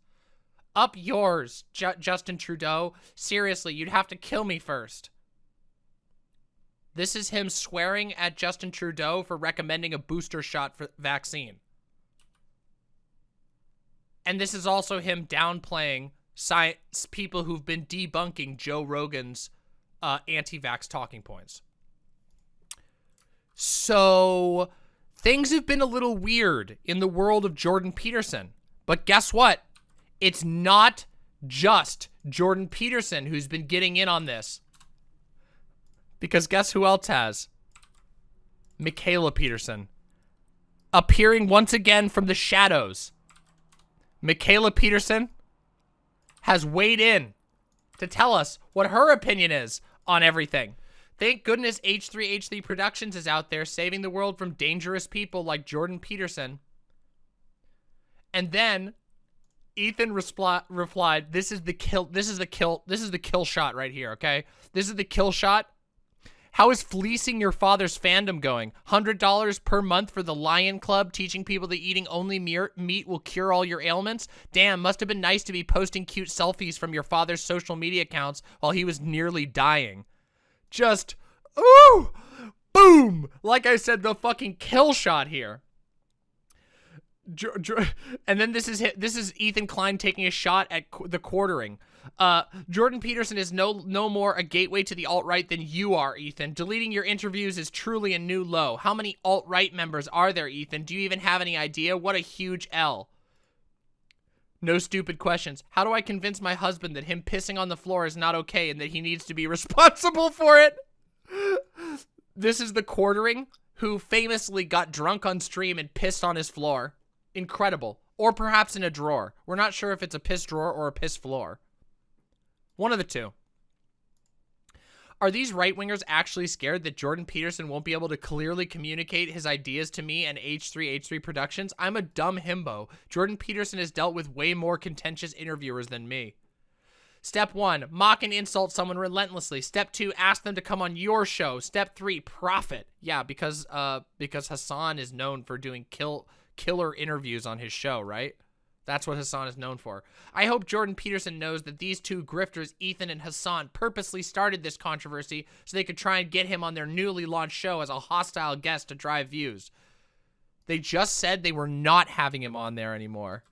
Up yours, J Justin Trudeau. Seriously, you'd have to kill me first. This is him swearing at Justin Trudeau for recommending a booster shot for vaccine. And this is also him downplaying science people who've been debunking Joe Rogan's uh, anti-vax talking points. So things have been a little weird in the world of Jordan Peterson. But guess what? It's not just Jordan Peterson who's been getting in on this. Because guess who else has? Mikhaila Peterson. Appearing once again from the shadows. Mikhaila Peterson has weighed in to tell us what her opinion is on everything. Thank goodness H3H3 Productions is out there saving the world from dangerous people like Jordan Peterson. And then Ethan replied, "This is the kill. This is the kill. This is the kill shot right here. Okay, this is the kill shot how is fleecing your father's fandom going? $100 per month for the Lion Club, teaching people that eating only meat will cure all your ailments? Damn, must have been nice to be posting cute selfies from your father's social media accounts while he was nearly dying. Just, ooh, boom! Like I said, the fucking kill shot here. And then this is this is Ethan Klein taking a shot at the quartering. Uh, Jordan Peterson is no no more a gateway to the alt-right than you are, Ethan. Deleting your interviews is truly a new low. How many alt-right members are there, Ethan? Do you even have any idea? What a huge L. No stupid questions. How do I convince my husband that him pissing on the floor is not okay and that he needs to be responsible for it? This is the quartering who famously got drunk on stream and pissed on his floor. Incredible. Or perhaps in a drawer. We're not sure if it's a piss drawer or a piss floor. One of the two. Are these right-wingers actually scared that Jordan Peterson won't be able to clearly communicate his ideas to me and H3H3 Productions? I'm a dumb himbo. Jordan Peterson has dealt with way more contentious interviewers than me. Step one, mock and insult someone relentlessly. Step two, ask them to come on your show. Step three, profit. Yeah, because uh because Hassan is known for doing kill killer interviews on his show, right? That's what Hassan is known for. I hope Jordan Peterson knows that these two grifters, Ethan and Hassan, purposely started this controversy so they could try and get him on their newly launched show as a hostile guest to drive views. They just said they were not having him on there anymore.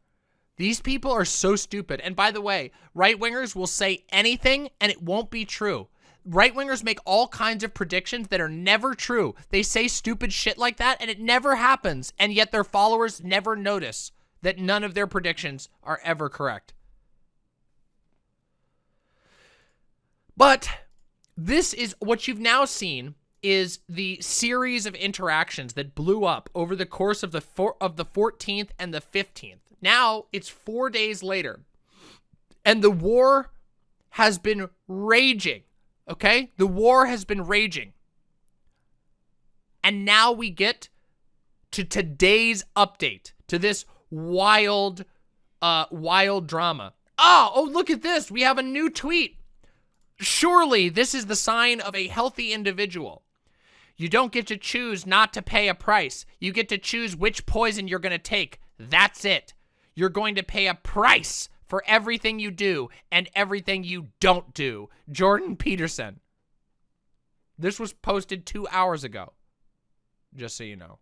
These people are so stupid. And by the way, right-wingers will say anything and it won't be true. Right-wingers make all kinds of predictions that are never true. They say stupid shit like that and it never happens. And yet their followers never notice that none of their predictions are ever correct. But this is what you've now seen is the series of interactions that blew up over the course of the four, of the 14th and the 15th. Now it's 4 days later. And the war has been raging. Okay? The war has been raging. And now we get to today's update to this wild uh wild drama. Oh, oh look at this. We have a new tweet. Surely this is the sign of a healthy individual. You don't get to choose not to pay a price. You get to choose which poison you're going to take. That's it. You're going to pay a price for everything you do and everything you don't do. Jordan Peterson. This was posted two hours ago. Just so you know.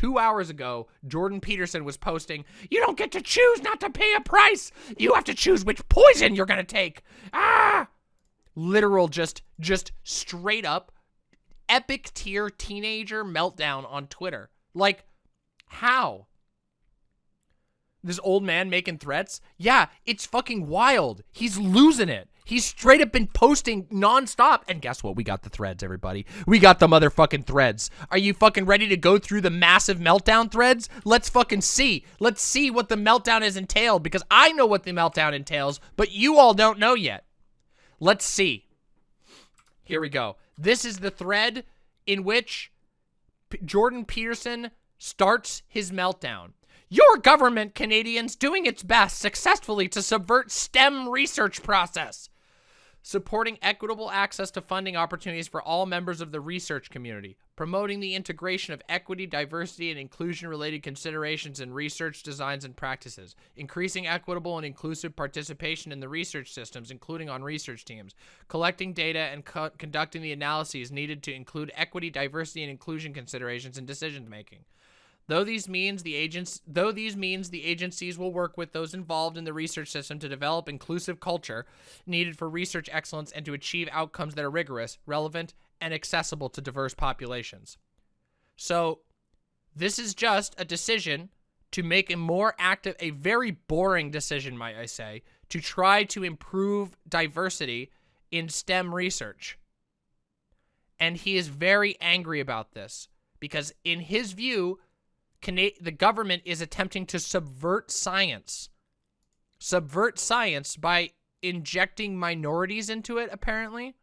Two hours ago, Jordan Peterson was posting, You don't get to choose not to pay a price. You have to choose which poison you're going to take. Ah! Literal, just, just straight up epic tier teenager meltdown on Twitter. Like, how? This old man making threats? Yeah, it's fucking wild. He's losing it. He's straight up been posting nonstop. And guess what? We got the threads, everybody. We got the motherfucking threads. Are you fucking ready to go through the massive meltdown threads? Let's fucking see. Let's see what the meltdown is entailed because I know what the meltdown entails, but you all don't know yet. Let's see. Here we go. This is the thread in which P Jordan Peterson starts his meltdown. Your government, Canadians, doing its best successfully to subvert STEM research process. Supporting equitable access to funding opportunities for all members of the research community. Promoting the integration of equity, diversity, and inclusion-related considerations in research designs and practices. Increasing equitable and inclusive participation in the research systems, including on research teams. Collecting data and co conducting the analyses needed to include equity, diversity, and inclusion considerations in decision-making. Though these means the agents though these means the agencies will work with those involved in the research system to develop inclusive culture needed for research excellence and to achieve outcomes that are rigorous, relevant, and accessible to diverse populations. So, this is just a decision to make a more active, a very boring decision, might I say, to try to improve diversity in STEM research. And he is very angry about this because in his view, Cana the government is attempting to subvert science. Subvert science by injecting minorities into it, apparently.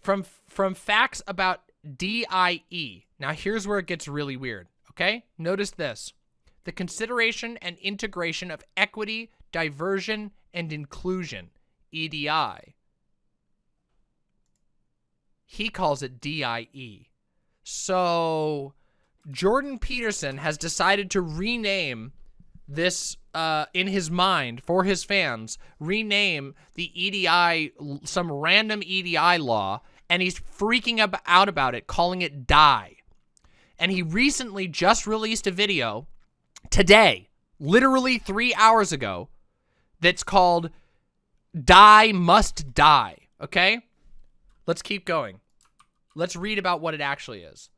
From, from facts about DIE. Now, here's where it gets really weird, okay? Notice this. The consideration and integration of equity, diversion, and inclusion, EDI. He calls it DIE. So Jordan Peterson has decided to rename this uh, in his mind for his fans, rename the EDI, some random EDI law, and he's freaking out about it, calling it DIE. And he recently just released a video today, literally three hours ago, that's called Die Must Die, okay? Let's keep going. Let's read about what it actually is.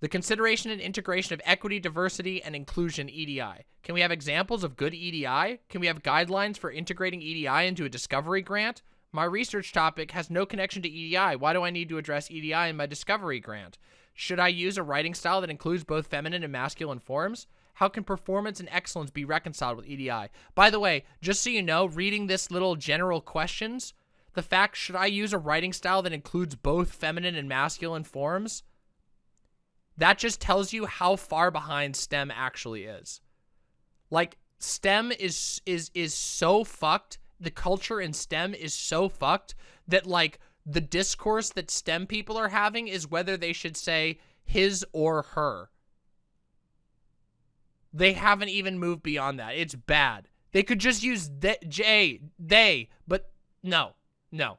The consideration and integration of equity, diversity, and inclusion EDI. Can we have examples of good EDI? Can we have guidelines for integrating EDI into a discovery grant? My research topic has no connection to EDI. Why do I need to address EDI in my discovery grant? Should I use a writing style that includes both feminine and masculine forms? How can performance and excellence be reconciled with EDI? By the way, just so you know, reading this little general questions, the fact, should I use a writing style that includes both feminine and masculine forms? That just tells you how far behind STEM actually is. Like STEM is is is so fucked. The culture in STEM is so fucked that like the discourse that STEM people are having is whether they should say his or her. They haven't even moved beyond that. It's bad. They could just use the, J, they, but no, no.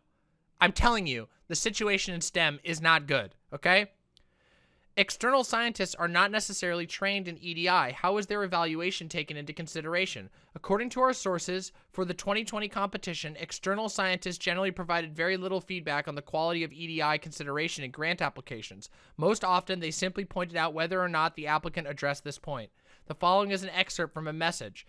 I'm telling you, the situation in STEM is not good, okay? External scientists are not necessarily trained in EDI. How is their evaluation taken into consideration? According to our sources, for the 2020 competition, external scientists generally provided very little feedback on the quality of EDI consideration in grant applications. Most often, they simply pointed out whether or not the applicant addressed this point. The following is an excerpt from a message.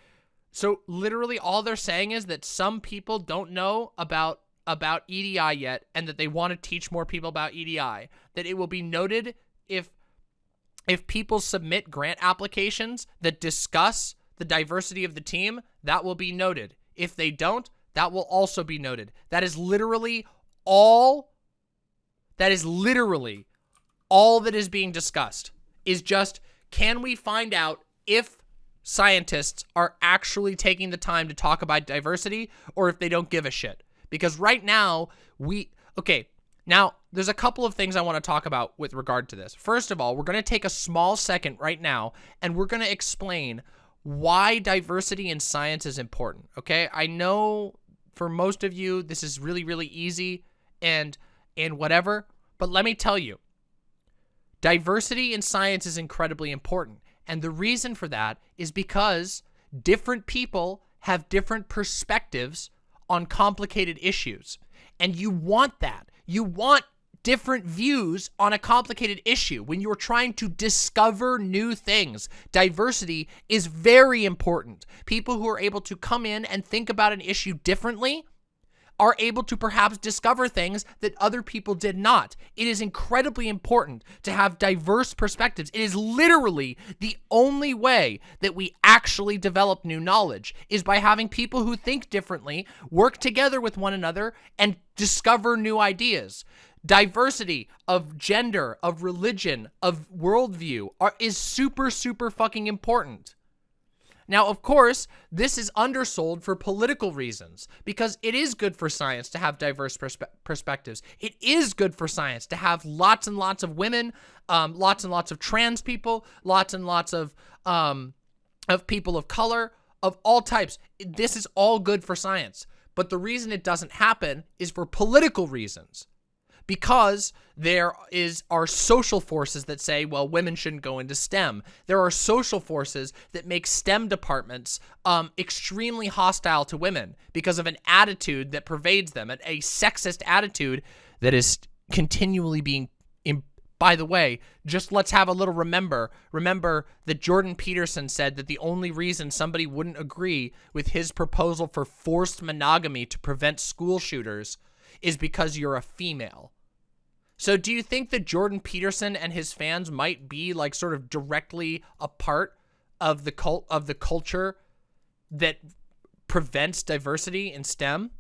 So literally all they're saying is that some people don't know about about EDI yet and that they want to teach more people about EDI. That it will be noted if if people submit grant applications that discuss the diversity of the team, that will be noted. If they don't, that will also be noted. That is literally all, that is literally all that is being discussed is just, can we find out if scientists are actually taking the time to talk about diversity or if they don't give a shit? Because right now, we, okay, now, there's a couple of things I want to talk about with regard to this. First of all, we're going to take a small second right now and we're going to explain why diversity in science is important, okay? I know for most of you this is really really easy and and whatever, but let me tell you. Diversity in science is incredibly important. And the reason for that is because different people have different perspectives on complicated issues. And you want that. You want different views on a complicated issue when you're trying to discover new things. Diversity is very important. People who are able to come in and think about an issue differently are able to perhaps discover things that other people did not. It is incredibly important to have diverse perspectives. It is literally the only way that we actually develop new knowledge is by having people who think differently work together with one another and discover new ideas. Diversity of gender, of religion, of worldview are, is super, super fucking important. Now, of course, this is undersold for political reasons because it is good for science to have diverse perspe perspectives. It is good for science to have lots and lots of women, um, lots and lots of trans people, lots and lots of um, of people of color, of all types. This is all good for science. But the reason it doesn't happen is for political reasons because there is are social forces that say, well, women shouldn't go into STEM. There are social forces that make STEM departments um, extremely hostile to women because of an attitude that pervades them, a sexist attitude that is continually being by the way, just let's have a little remember. Remember that Jordan Peterson said that the only reason somebody wouldn't agree with his proposal for forced monogamy to prevent school shooters is because you're a female. So do you think that Jordan Peterson and his fans might be like sort of directly a part of the cult of the culture that prevents diversity in STEM?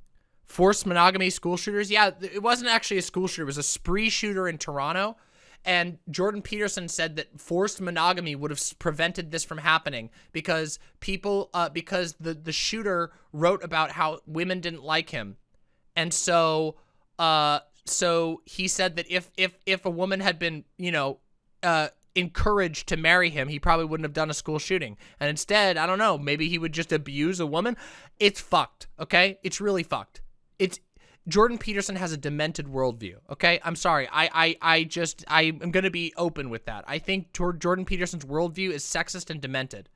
Forced monogamy school shooters? Yeah, it wasn't actually a school shooter. It was a spree shooter in Toronto. And Jordan Peterson said that forced monogamy would have prevented this from happening because people, uh, because the, the shooter wrote about how women didn't like him. And so, uh, so he said that if if if a woman had been, you know, uh, encouraged to marry him, he probably wouldn't have done a school shooting. And instead, I don't know, maybe he would just abuse a woman. It's fucked, okay? It's really fucked. It's Jordan Peterson has a demented worldview, okay? I'm sorry. I I I just I am going to be open with that. I think Jordan Peterson's worldview is sexist and demented.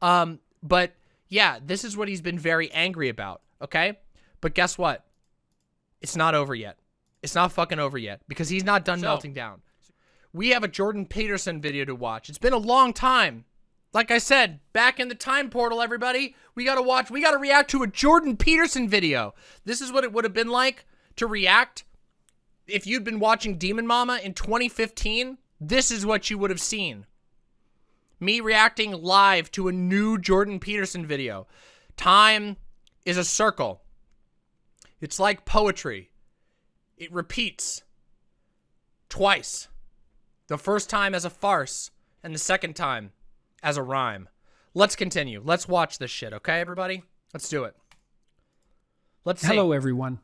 Um, but yeah, this is what he's been very angry about, okay? But guess what? It's not over yet. It's not fucking over yet because he's not done so, melting down. We have a Jordan Peterson video to watch. It's been a long time. Like I said, back in the time portal, everybody, we got to watch, we got to react to a Jordan Peterson video. This is what it would have been like to react if you'd been watching Demon Mama in 2015. This is what you would have seen. Me reacting live to a new Jordan Peterson video. Time is a circle. It's like poetry. It repeats twice. The first time as a farce, and the second time as a rhyme. Let's continue. Let's watch this shit, okay, everybody? Let's do it. Let's see. Hello, everyone.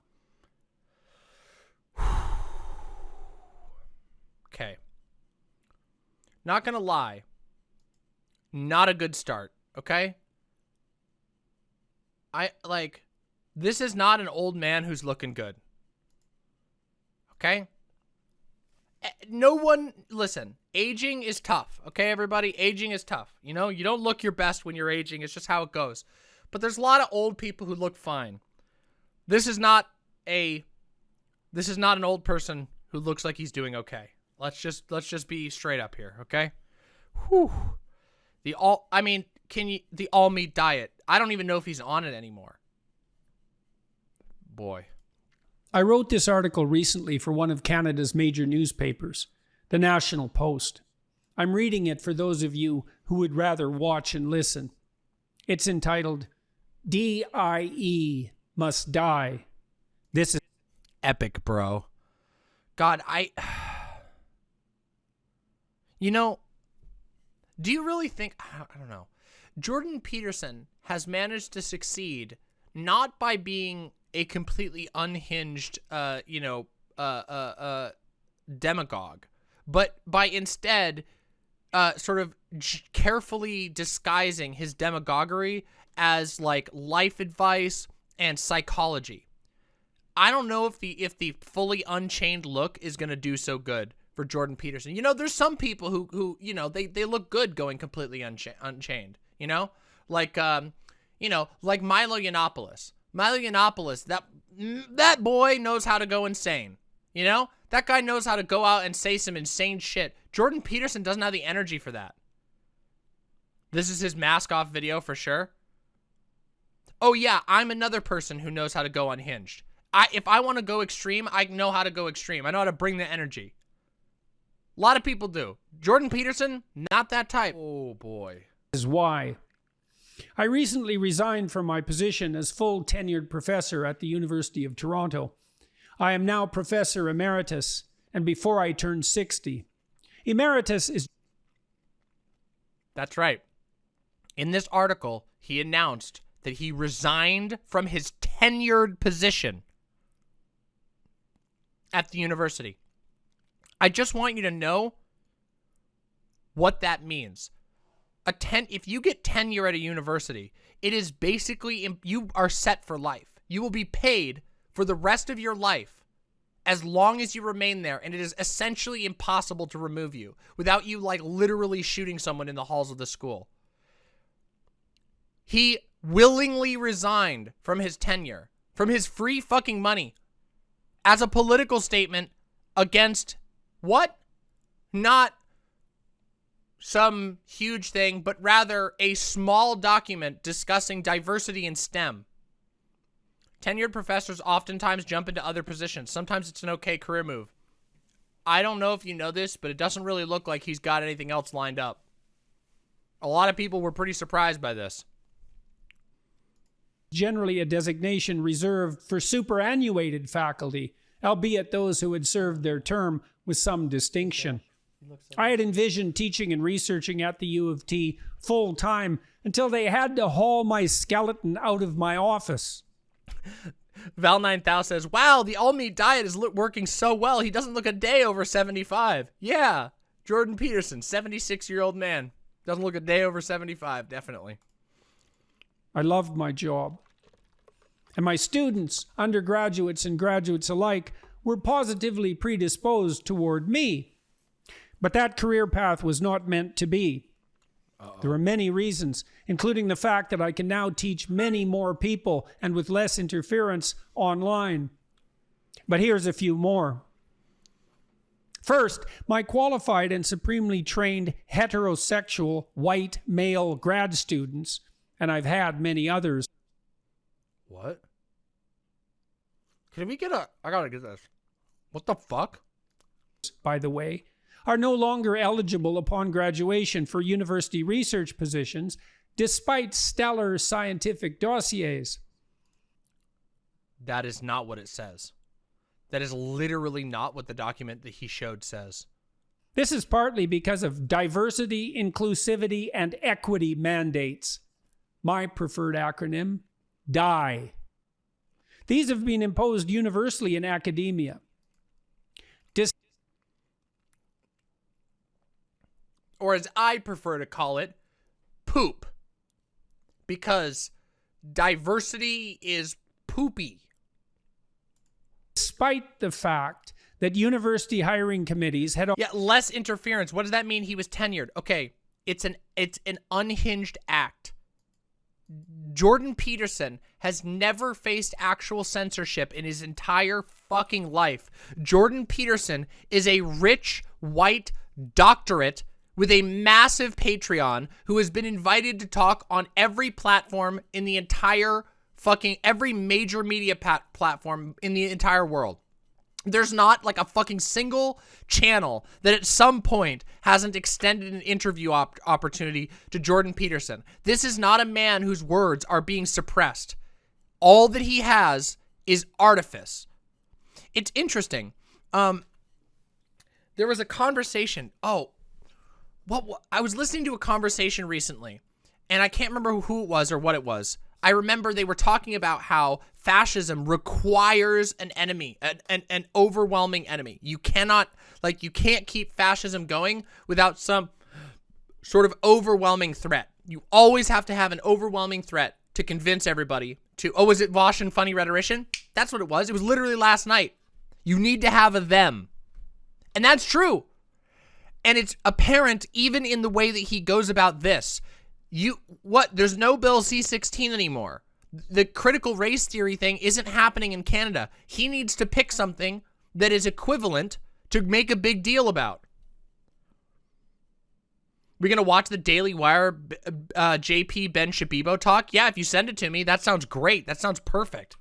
okay. Not gonna lie. Not a good start, okay? I, like, this is not an old man who's looking good. Okay? eh, no one listen aging is tough. Okay everybody? Aging is tough. You know you don't look your best when you're aging. It's just how it goes. But there's a lot of old people who look fine. This is not a this is not an old person who looks like he's doing okay. Let's just let's just be straight up here okay? Whew. the all i mean can you the all meat diet. I don't even know if he's on it anymore boy I wrote this article recently for one of Canada's major newspapers, the National Post. I'm reading it for those of you who would rather watch and listen. It's entitled DIE Must Die. This is epic, bro. God, I. You know, do you really think. I don't know. Jordan Peterson has managed to succeed not by being a completely unhinged, uh, you know, uh, uh, uh, demagogue, but by instead, uh, sort of carefully disguising his demagoguery as like life advice and psychology. I don't know if the if the fully unchained look is gonna do so good for Jordan Peterson. You know, there's some people who who you know they they look good going completely uncha unchained. You know, like um, you know, like Milo Yiannopoulos. Milo Yiannopoulos, that that boy knows how to go insane. You know, that guy knows how to go out and say some insane shit. Jordan Peterson doesn't have the energy for that. This is his mask off video for sure. Oh yeah, I'm another person who knows how to go unhinged. I if I want to go extreme, I know how to go extreme. I know how to bring the energy. A lot of people do. Jordan Peterson, not that type. Oh boy. This Is why I recently resigned from my position as full tenured professor at the University of Toronto. I am now professor emeritus, and before I turn 60. Emeritus is. That's right. In this article, he announced that he resigned from his tenured position at the university. I just want you to know what that means a ten if you get tenure at a university, it is basically you are set for life. You will be paid for the rest of your life as long as you remain there and it is essentially impossible to remove you without you like literally shooting someone in the halls of the school. He willingly resigned from his tenure, from his free fucking money as a political statement against what? Not some huge thing, but rather a small document discussing diversity in STEM. Tenured professors oftentimes jump into other positions. Sometimes it's an okay career move. I don't know if you know this, but it doesn't really look like he's got anything else lined up. A lot of people were pretty surprised by this. Generally a designation reserved for superannuated faculty, albeit those who had served their term with some distinction. I had envisioned teaching and researching at the U of T full time until they had to haul my skeleton out of my office. Val 9000 says, Wow, the all meat diet is working so well. He doesn't look a day over 75. Yeah. Jordan Peterson, 76 year old man. Doesn't look a day over 75, definitely. I loved my job. And my students, undergraduates and graduates alike, were positively predisposed toward me but that career path was not meant to be. Uh -oh. There are many reasons, including the fact that I can now teach many more people and with less interference online. But here's a few more. First, my qualified and supremely trained heterosexual white male grad students, and I've had many others. What? Can we get a. I gotta get this. What the fuck? By the way, are no longer eligible upon graduation for university research positions, despite stellar scientific dossiers. That is not what it says. That is literally not what the document that he showed says. This is partly because of diversity, inclusivity, and equity mandates. My preferred acronym, DIE. These have been imposed universally in academia. Or as I prefer to call it, poop. Because diversity is poopy. Despite the fact that university hiring committees had Yeah, less interference. What does that mean? He was tenured. Okay, it's an it's an unhinged act. Jordan Peterson has never faced actual censorship in his entire fucking life. Jordan Peterson is a rich white doctorate with a massive Patreon who has been invited to talk on every platform in the entire fucking every major media pat platform in the entire world. There's not like a fucking single channel that at some point hasn't extended an interview op opportunity to Jordan Peterson. This is not a man whose words are being suppressed. All that he has is artifice. It's interesting. Um, there was a conversation. Oh, what, what I was listening to a conversation recently, and I can't remember who it was or what it was. I remember they were talking about how fascism requires an enemy, an, an, an overwhelming enemy. You cannot, like, you can't keep fascism going without some sort of overwhelming threat. You always have to have an overwhelming threat to convince everybody to, oh, was it Vaush and Funny Rhetorician? That's what it was. It was literally last night. You need to have a them. And that's true. And it's apparent even in the way that he goes about this. You what? There's no Bill C-16 anymore. The critical race theory thing isn't happening in Canada. He needs to pick something that is equivalent to make a big deal about. We're gonna watch the Daily Wire uh, JP Ben Shabibo talk. Yeah, if you send it to me, that sounds great. That sounds perfect.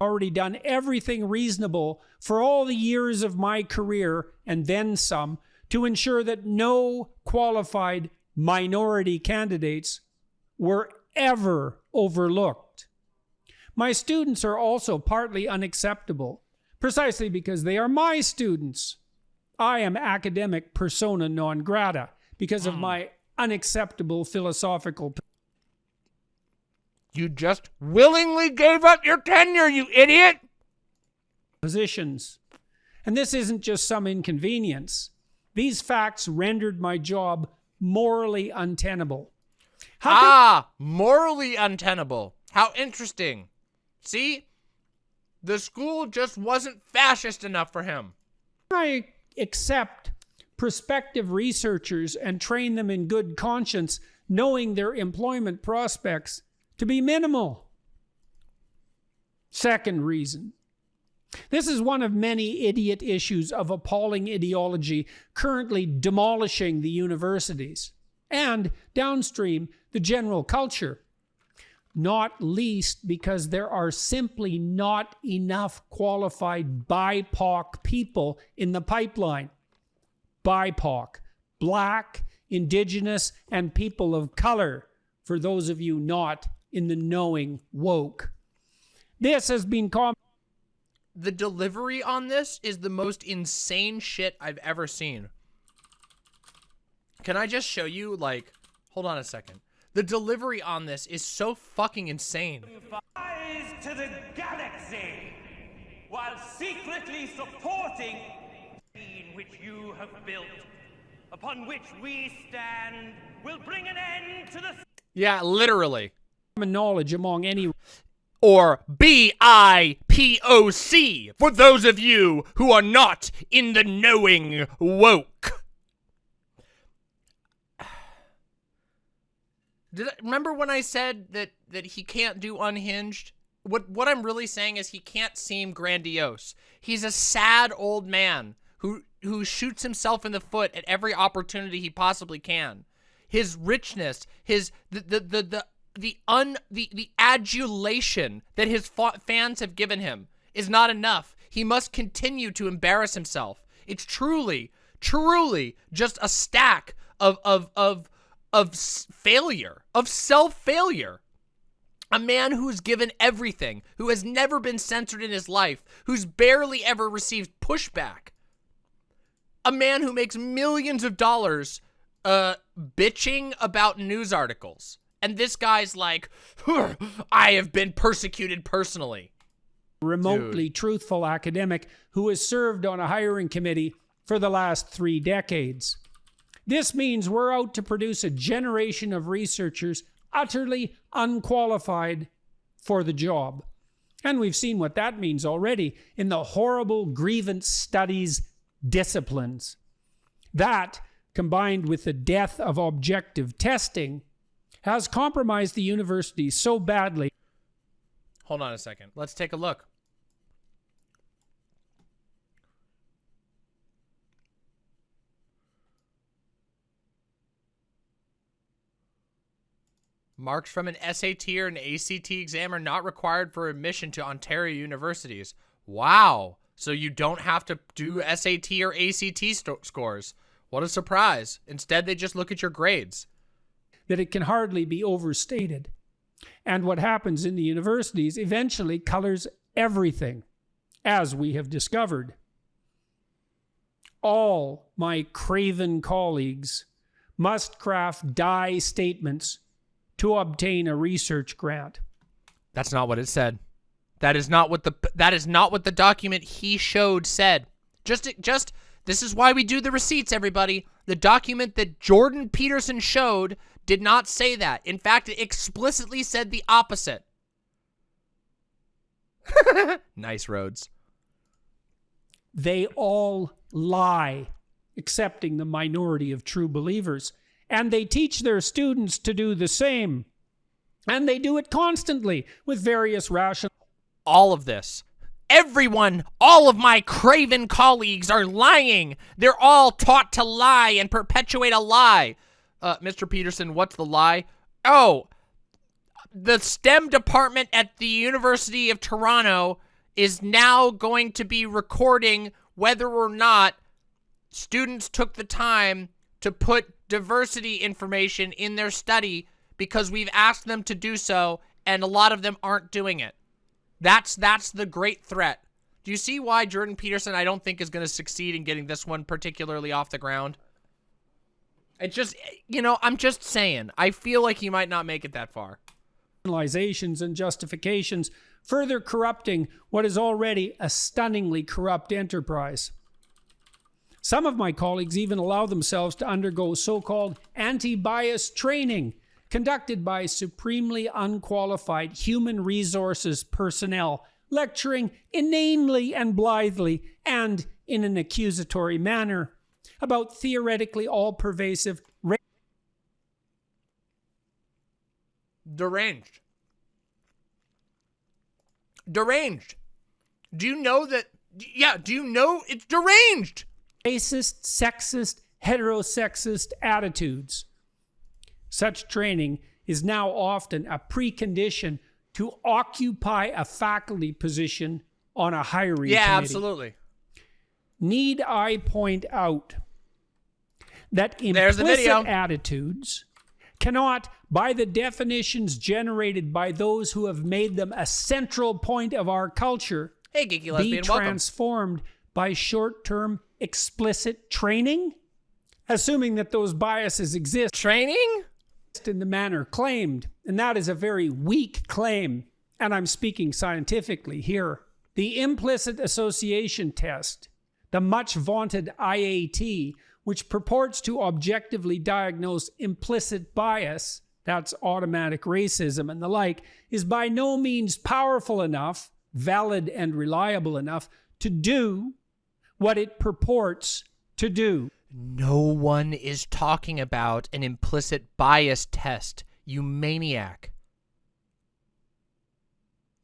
Already done everything reasonable for all the years of my career and then some to ensure that no qualified minority candidates were ever overlooked. My students are also partly unacceptable, precisely because they are my students. I am academic persona non grata because of hmm. my unacceptable philosophical. You just willingly gave up your tenure, you idiot! Positions. And this isn't just some inconvenience. These facts rendered my job morally untenable. How ah, morally untenable. How interesting. See? The school just wasn't fascist enough for him. I accept prospective researchers and train them in good conscience, knowing their employment prospects to be minimal. Second reason. This is one of many idiot issues of appalling ideology currently demolishing the universities and downstream the general culture. Not least because there are simply not enough qualified BIPOC people in the pipeline. BIPOC, black, indigenous, and people of color, for those of you not in the knowing woke. This has been called. the delivery on this is the most insane shit I've ever seen. Can I just show you, like, hold on a second. The delivery on this is so fucking insane. Rise to the galaxy while secretly supporting in which you have built, upon which we stand, will bring an end to the Yeah, literally. Common knowledge among any Or B-I-P-O-C, for those of you who are not in the knowing woke. Did I, remember when I said that that he can't do unhinged? What what I'm really saying is he can't seem grandiose. He's a sad old man who who shoots himself in the foot at every opportunity he possibly can. His richness, his the the the the, the un the the adulation that his fa fans have given him is not enough. He must continue to embarrass himself. It's truly truly just a stack of of of of failure, of self-failure. A man who's given everything, who has never been censored in his life, who's barely ever received pushback. A man who makes millions of dollars uh, bitching about news articles. And this guy's like, I have been persecuted personally. remotely Dude. truthful academic who has served on a hiring committee for the last three decades. This means we're out to produce a generation of researchers utterly unqualified for the job. And we've seen what that means already in the horrible grievance studies disciplines. That, combined with the death of objective testing, has compromised the university so badly. Hold on a second. Let's take a look. Marks from an SAT or an ACT exam are not required for admission to Ontario universities. Wow. So you don't have to do SAT or ACT scores. What a surprise. Instead, they just look at your grades. That it can hardly be overstated. And what happens in the universities eventually colors everything, as we have discovered. All my craven colleagues must craft die statements to obtain a research grant. That's not what it said. That is not what the that is not what the document he showed said. Just just this is why we do the receipts everybody. The document that Jordan Peterson showed did not say that. In fact, it explicitly said the opposite. nice roads. They all lie, excepting the minority of true believers and they teach their students to do the same. And they do it constantly with various rational. All of this. Everyone, all of my craven colleagues are lying. They're all taught to lie and perpetuate a lie. Uh, Mr. Peterson, what's the lie? Oh, the STEM department at the University of Toronto is now going to be recording whether or not students took the time to put diversity information in their study because we've asked them to do so and a lot of them aren't doing it. That's that's the great threat. Do you see why Jordan Peterson I don't think is going to succeed in getting this one particularly off the ground? It just, you know, I'm just saying. I feel like he might not make it that far. Generalizations and justifications further corrupting what is already a stunningly corrupt enterprise. Some of my colleagues even allow themselves to undergo so-called anti-bias training conducted by supremely unqualified human resources personnel, lecturing inanely and blithely and in an accusatory manner about theoretically all-pervasive deranged. Deranged. Do you know that? Yeah, do you know it's deranged? racist, sexist, heterosexist attitudes. Such training is now often a precondition to occupy a faculty position on a hiring yeah, committee. absolutely. Need I point out that implicit attitudes cannot, by the definitions generated by those who have made them a central point of our culture, hey, geeky lesbian, be transformed welcome. by short-term explicit training, assuming that those biases exist. Training? In the manner claimed, and that is a very weak claim, and I'm speaking scientifically here. The implicit association test, the much vaunted IAT, which purports to objectively diagnose implicit bias, that's automatic racism and the like, is by no means powerful enough, valid and reliable enough to do what it purports to do. No one is talking about an implicit bias test, you maniac.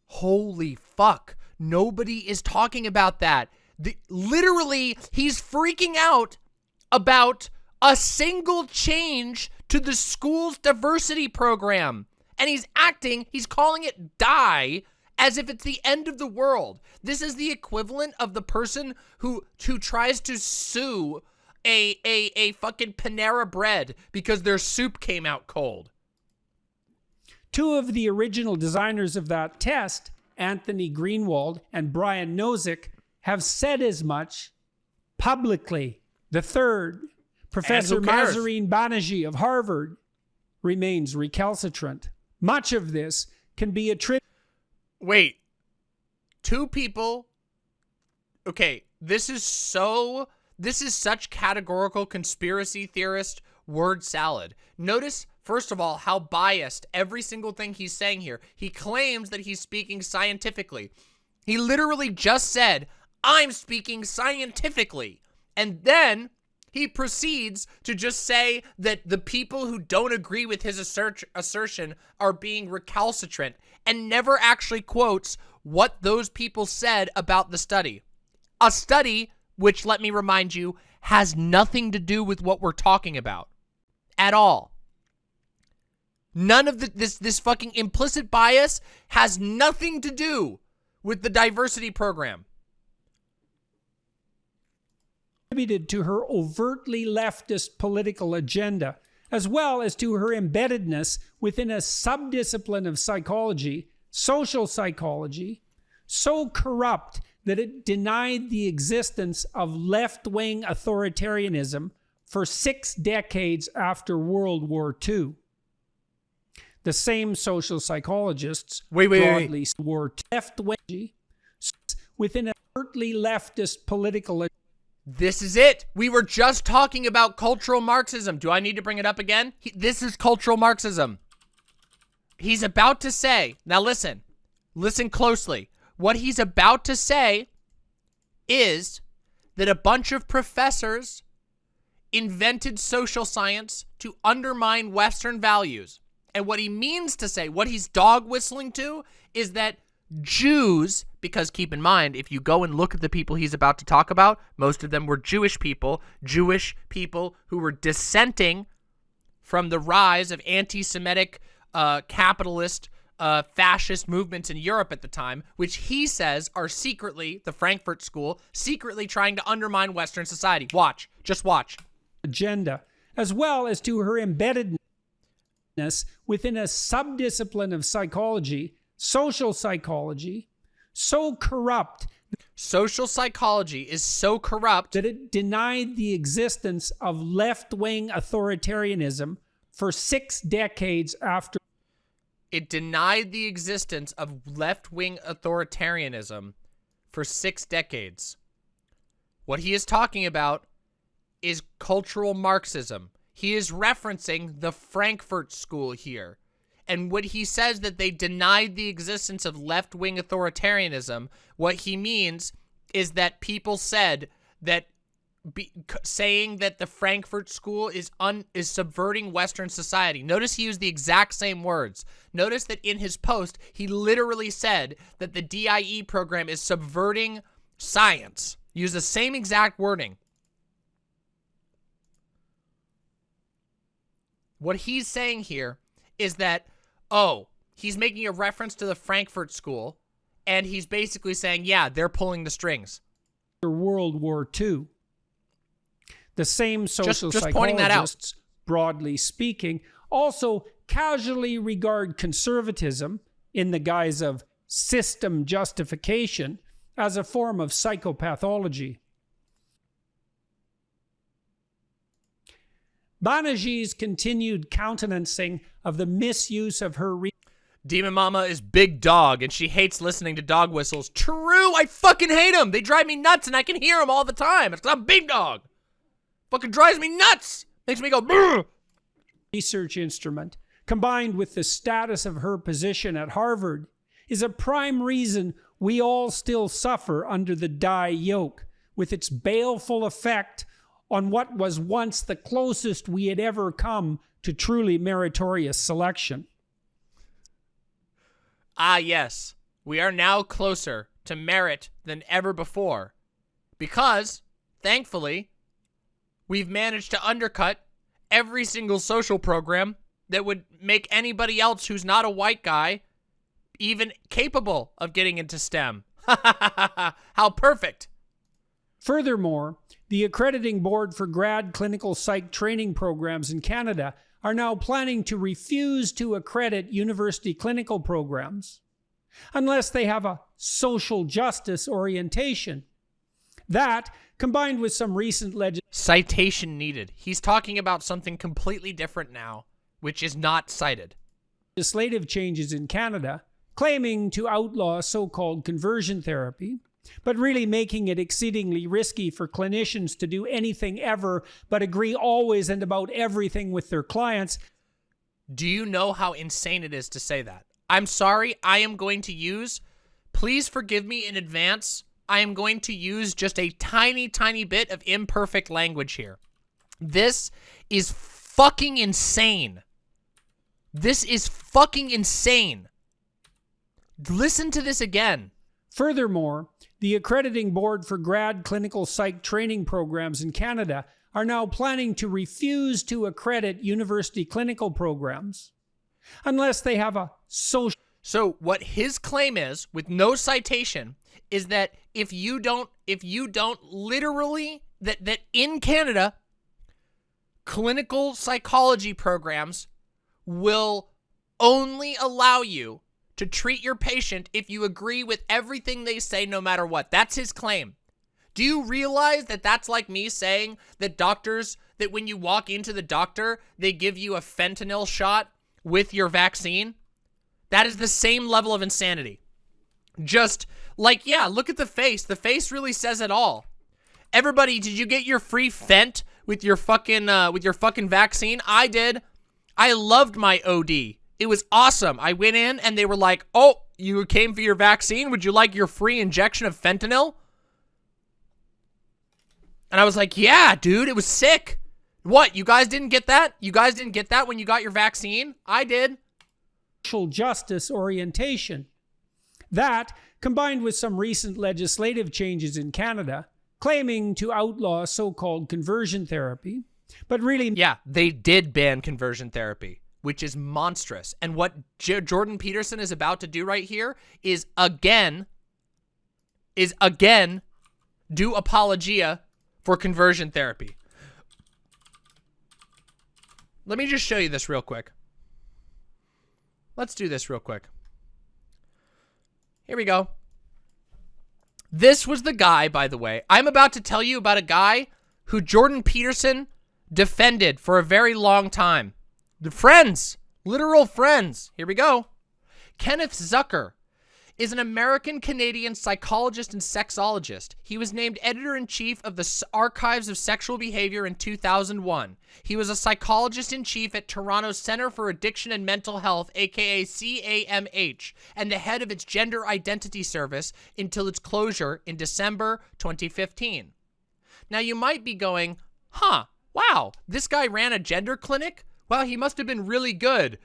Holy fuck. Nobody is talking about that. The, literally, he's freaking out about a single change to the school's diversity program. And he's acting, he's calling it die as if it's the end of the world. This is the equivalent of the person who who tries to sue a a a fucking Panera bread because their soup came out cold. Two of the original designers of that test, Anthony Greenwald and Brian Nosek, have said as much publicly. The third, Professor Mahzarin Banaji of Harvard, remains recalcitrant. Much of this can be attributed Wait. Two people. Okay, this is so. This is such categorical conspiracy theorist word salad. Notice First of all, how biased every single thing he's saying here. He claims that he's speaking scientifically. He literally just said, I'm speaking scientifically. And then he proceeds to just say that the people who don't agree with his assert assertion are being recalcitrant and never actually quotes what those people said about the study. A study, which let me remind you, has nothing to do with what we're talking about at all. None of the, this this fucking implicit bias has nothing to do with the diversity program. Attributed to her overtly leftist political agenda, as well as to her embeddedness within a subdiscipline of psychology, social psychology, so corrupt that it denied the existence of left wing authoritarianism for six decades after World War II. The same social psychologists wait, wait, broadly wait. were left wing within a overtly leftist political. This is it. We were just talking about cultural Marxism. Do I need to bring it up again? He, this is cultural Marxism. He's about to say, now listen, listen closely. What he's about to say is that a bunch of professors invented social science to undermine Western values. And what he means to say, what he's dog whistling to, is that Jews, because keep in mind, if you go and look at the people he's about to talk about, most of them were Jewish people, Jewish people who were dissenting from the rise of anti-Semitic, uh, capitalist, uh, fascist movements in Europe at the time, which he says are secretly, the Frankfurt School, secretly trying to undermine Western society. Watch. Just watch. Agenda, as well as to her embeddedness within a subdiscipline of psychology, social psychology, so corrupt. Social psychology is so corrupt that it denied the existence of left wing authoritarianism for six decades after. It denied the existence of left wing authoritarianism for six decades. What he is talking about is cultural Marxism. He is referencing the Frankfurt School here. And when he says that they denied the existence of left-wing authoritarianism, what he means is that people said that be, saying that the Frankfurt School is un, is subverting Western society. Notice he used the exact same words. Notice that in his post, he literally said that the DIE program is subverting science. Use the same exact wording. What he's saying here is that, oh, he's making a reference to the Frankfurt School, and he's basically saying, yeah, they're pulling the strings. World War II. The same social just, just pointing that out. broadly speaking, also casually regard conservatism in the guise of system justification as a form of psychopathology. Banaji's continued countenancing of the misuse of her. Demon Mama is big dog, and she hates listening to dog whistles. True, I fucking hate them. They drive me nuts, and I can hear them all the time. It's I'm big dog. Fucking drives me nuts. Makes me go. Brr. Research instrument, combined with the status of her position at Harvard, is a prime reason we all still suffer under the die yoke, with its baleful effect on what was once the closest we had ever come to truly meritorious selection. Ah, yes, we are now closer to merit than ever before. Because, thankfully, we've managed to undercut every single social program that would make anybody else who's not a white guy even capable of getting into STEM. How perfect. Furthermore, the accrediting board for grad clinical psych training programs in Canada are now planning to refuse to accredit university clinical programs unless they have a social justice orientation. That, combined with some recent legislation. Citation needed. He's talking about something completely different now, which is not cited. Legislative changes in Canada claiming to outlaw so called conversion therapy but really making it exceedingly risky for clinicians to do anything ever but agree always and about everything with their clients. Do you know how insane it is to say that? I'm sorry, I am going to use, please forgive me in advance, I am going to use just a tiny, tiny bit of imperfect language here. This is fucking insane. This is fucking insane. Listen to this again. Furthermore, the accrediting board for grad clinical psych training programs in Canada are now planning to refuse to accredit university clinical programs unless they have a social. So what his claim is, with no citation, is that if you don't, if you don't literally, that, that in Canada, clinical psychology programs will only allow you to treat your patient if you agree with everything they say no matter what. That's his claim. Do you realize that that's like me saying that doctors, that when you walk into the doctor, they give you a fentanyl shot with your vaccine? That is the same level of insanity. Just like, yeah, look at the face. The face really says it all. Everybody, did you get your free Fent with your fucking, uh, with your fucking vaccine? I did. I loved my OD. It was awesome. I went in and they were like, oh, you came for your vaccine? Would you like your free injection of fentanyl? And I was like, yeah, dude, it was sick. What, you guys didn't get that? You guys didn't get that when you got your vaccine? I did. Social justice orientation. That, combined with some recent legislative changes in Canada, claiming to outlaw so-called conversion therapy, but really... Yeah, they did ban conversion therapy, which is monstrous. And what J Jordan Peterson is about to do right here is again, is again do apologia for conversion therapy. Let me just show you this real quick. Let's do this real quick. Here we go. This was the guy, by the way. I'm about to tell you about a guy who Jordan Peterson defended for a very long time. The friends, literal friends. Here we go. Kenneth Zucker is an American-Canadian psychologist and sexologist. He was named editor-in-chief of the Archives of Sexual Behavior in 2001. He was a psychologist-in-chief at Toronto's Center for Addiction and Mental Health, aka CAMH, and the head of its gender identity service until its closure in December 2015. Now you might be going, huh, wow, this guy ran a gender clinic? Well, he must have been really good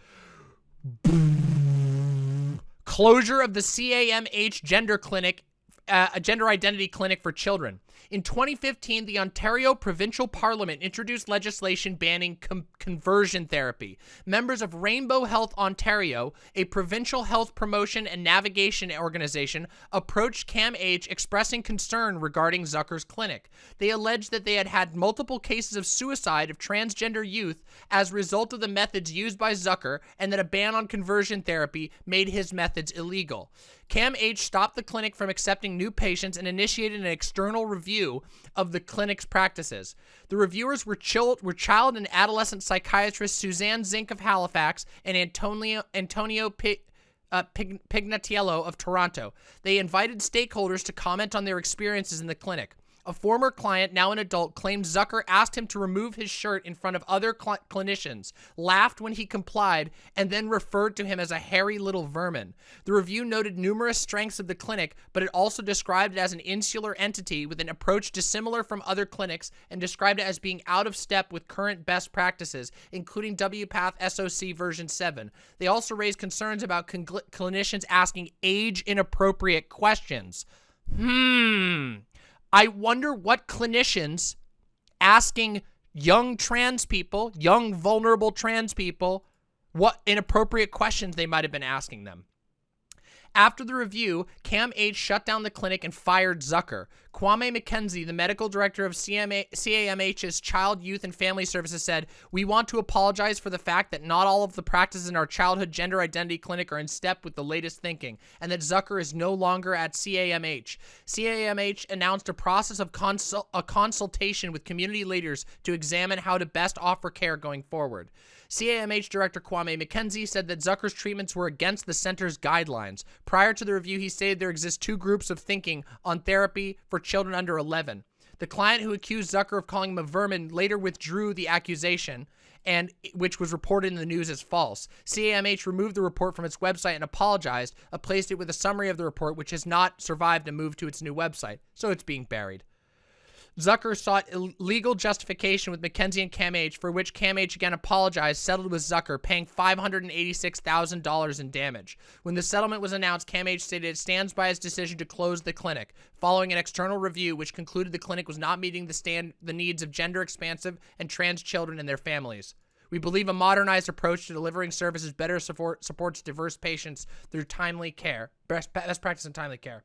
closure of the CAMH gender clinic, uh, a gender identity clinic for children. In 2015, the Ontario Provincial Parliament introduced legislation banning conversion therapy. Members of Rainbow Health Ontario, a provincial health promotion and navigation organization, approached CAMH expressing concern regarding Zucker's clinic. They alleged that they had had multiple cases of suicide of transgender youth as a result of the methods used by Zucker and that a ban on conversion therapy made his methods illegal. CAMH stopped the clinic from accepting new patients and initiated an external review of the clinic's practices. The reviewers were, child, were child and adolescent psychiatrists Suzanne Zinck of Halifax and Antonio, Antonio P uh, Pig, Pignatiello of Toronto. They invited stakeholders to comment on their experiences in the clinic. A former client, now an adult, claimed Zucker asked him to remove his shirt in front of other cl clinicians, laughed when he complied, and then referred to him as a hairy little vermin. The review noted numerous strengths of the clinic, but it also described it as an insular entity with an approach dissimilar from other clinics and described it as being out of step with current best practices, including WPATH SOC version 7. They also raised concerns about clinicians asking age-inappropriate questions. Hmm. I wonder what clinicians asking young trans people, young vulnerable trans people, what inappropriate questions they might have been asking them. After the review, CAMH shut down the clinic and fired Zucker. Kwame McKenzie, the medical director of CMA, CAMH's Child, Youth, and Family Services said, We want to apologize for the fact that not all of the practices in our childhood gender identity clinic are in step with the latest thinking, and that Zucker is no longer at CAMH. CAMH announced a process of consul a consultation with community leaders to examine how to best offer care going forward. CAMH Director Kwame McKenzie said that Zucker's treatments were against the center's guidelines. Prior to the review, he stated there exist two groups of thinking on therapy for children under 11. The client who accused Zucker of calling him a vermin later withdrew the accusation, and which was reported in the news as false. CAMH removed the report from its website and apologized, replaced it with a summary of the report, which has not survived and moved to its new website, so it's being buried. Zucker sought legal justification with McKenzie and CAMH, for which CAMH again apologized, settled with Zucker, paying $586,000 in damage. When the settlement was announced, CAMH stated it stands by its decision to close the clinic, following an external review which concluded the clinic was not meeting the stand the needs of gender-expansive and trans children and their families. We believe a modernized approach to delivering services better support, supports diverse patients through timely care, best, best practice and timely care.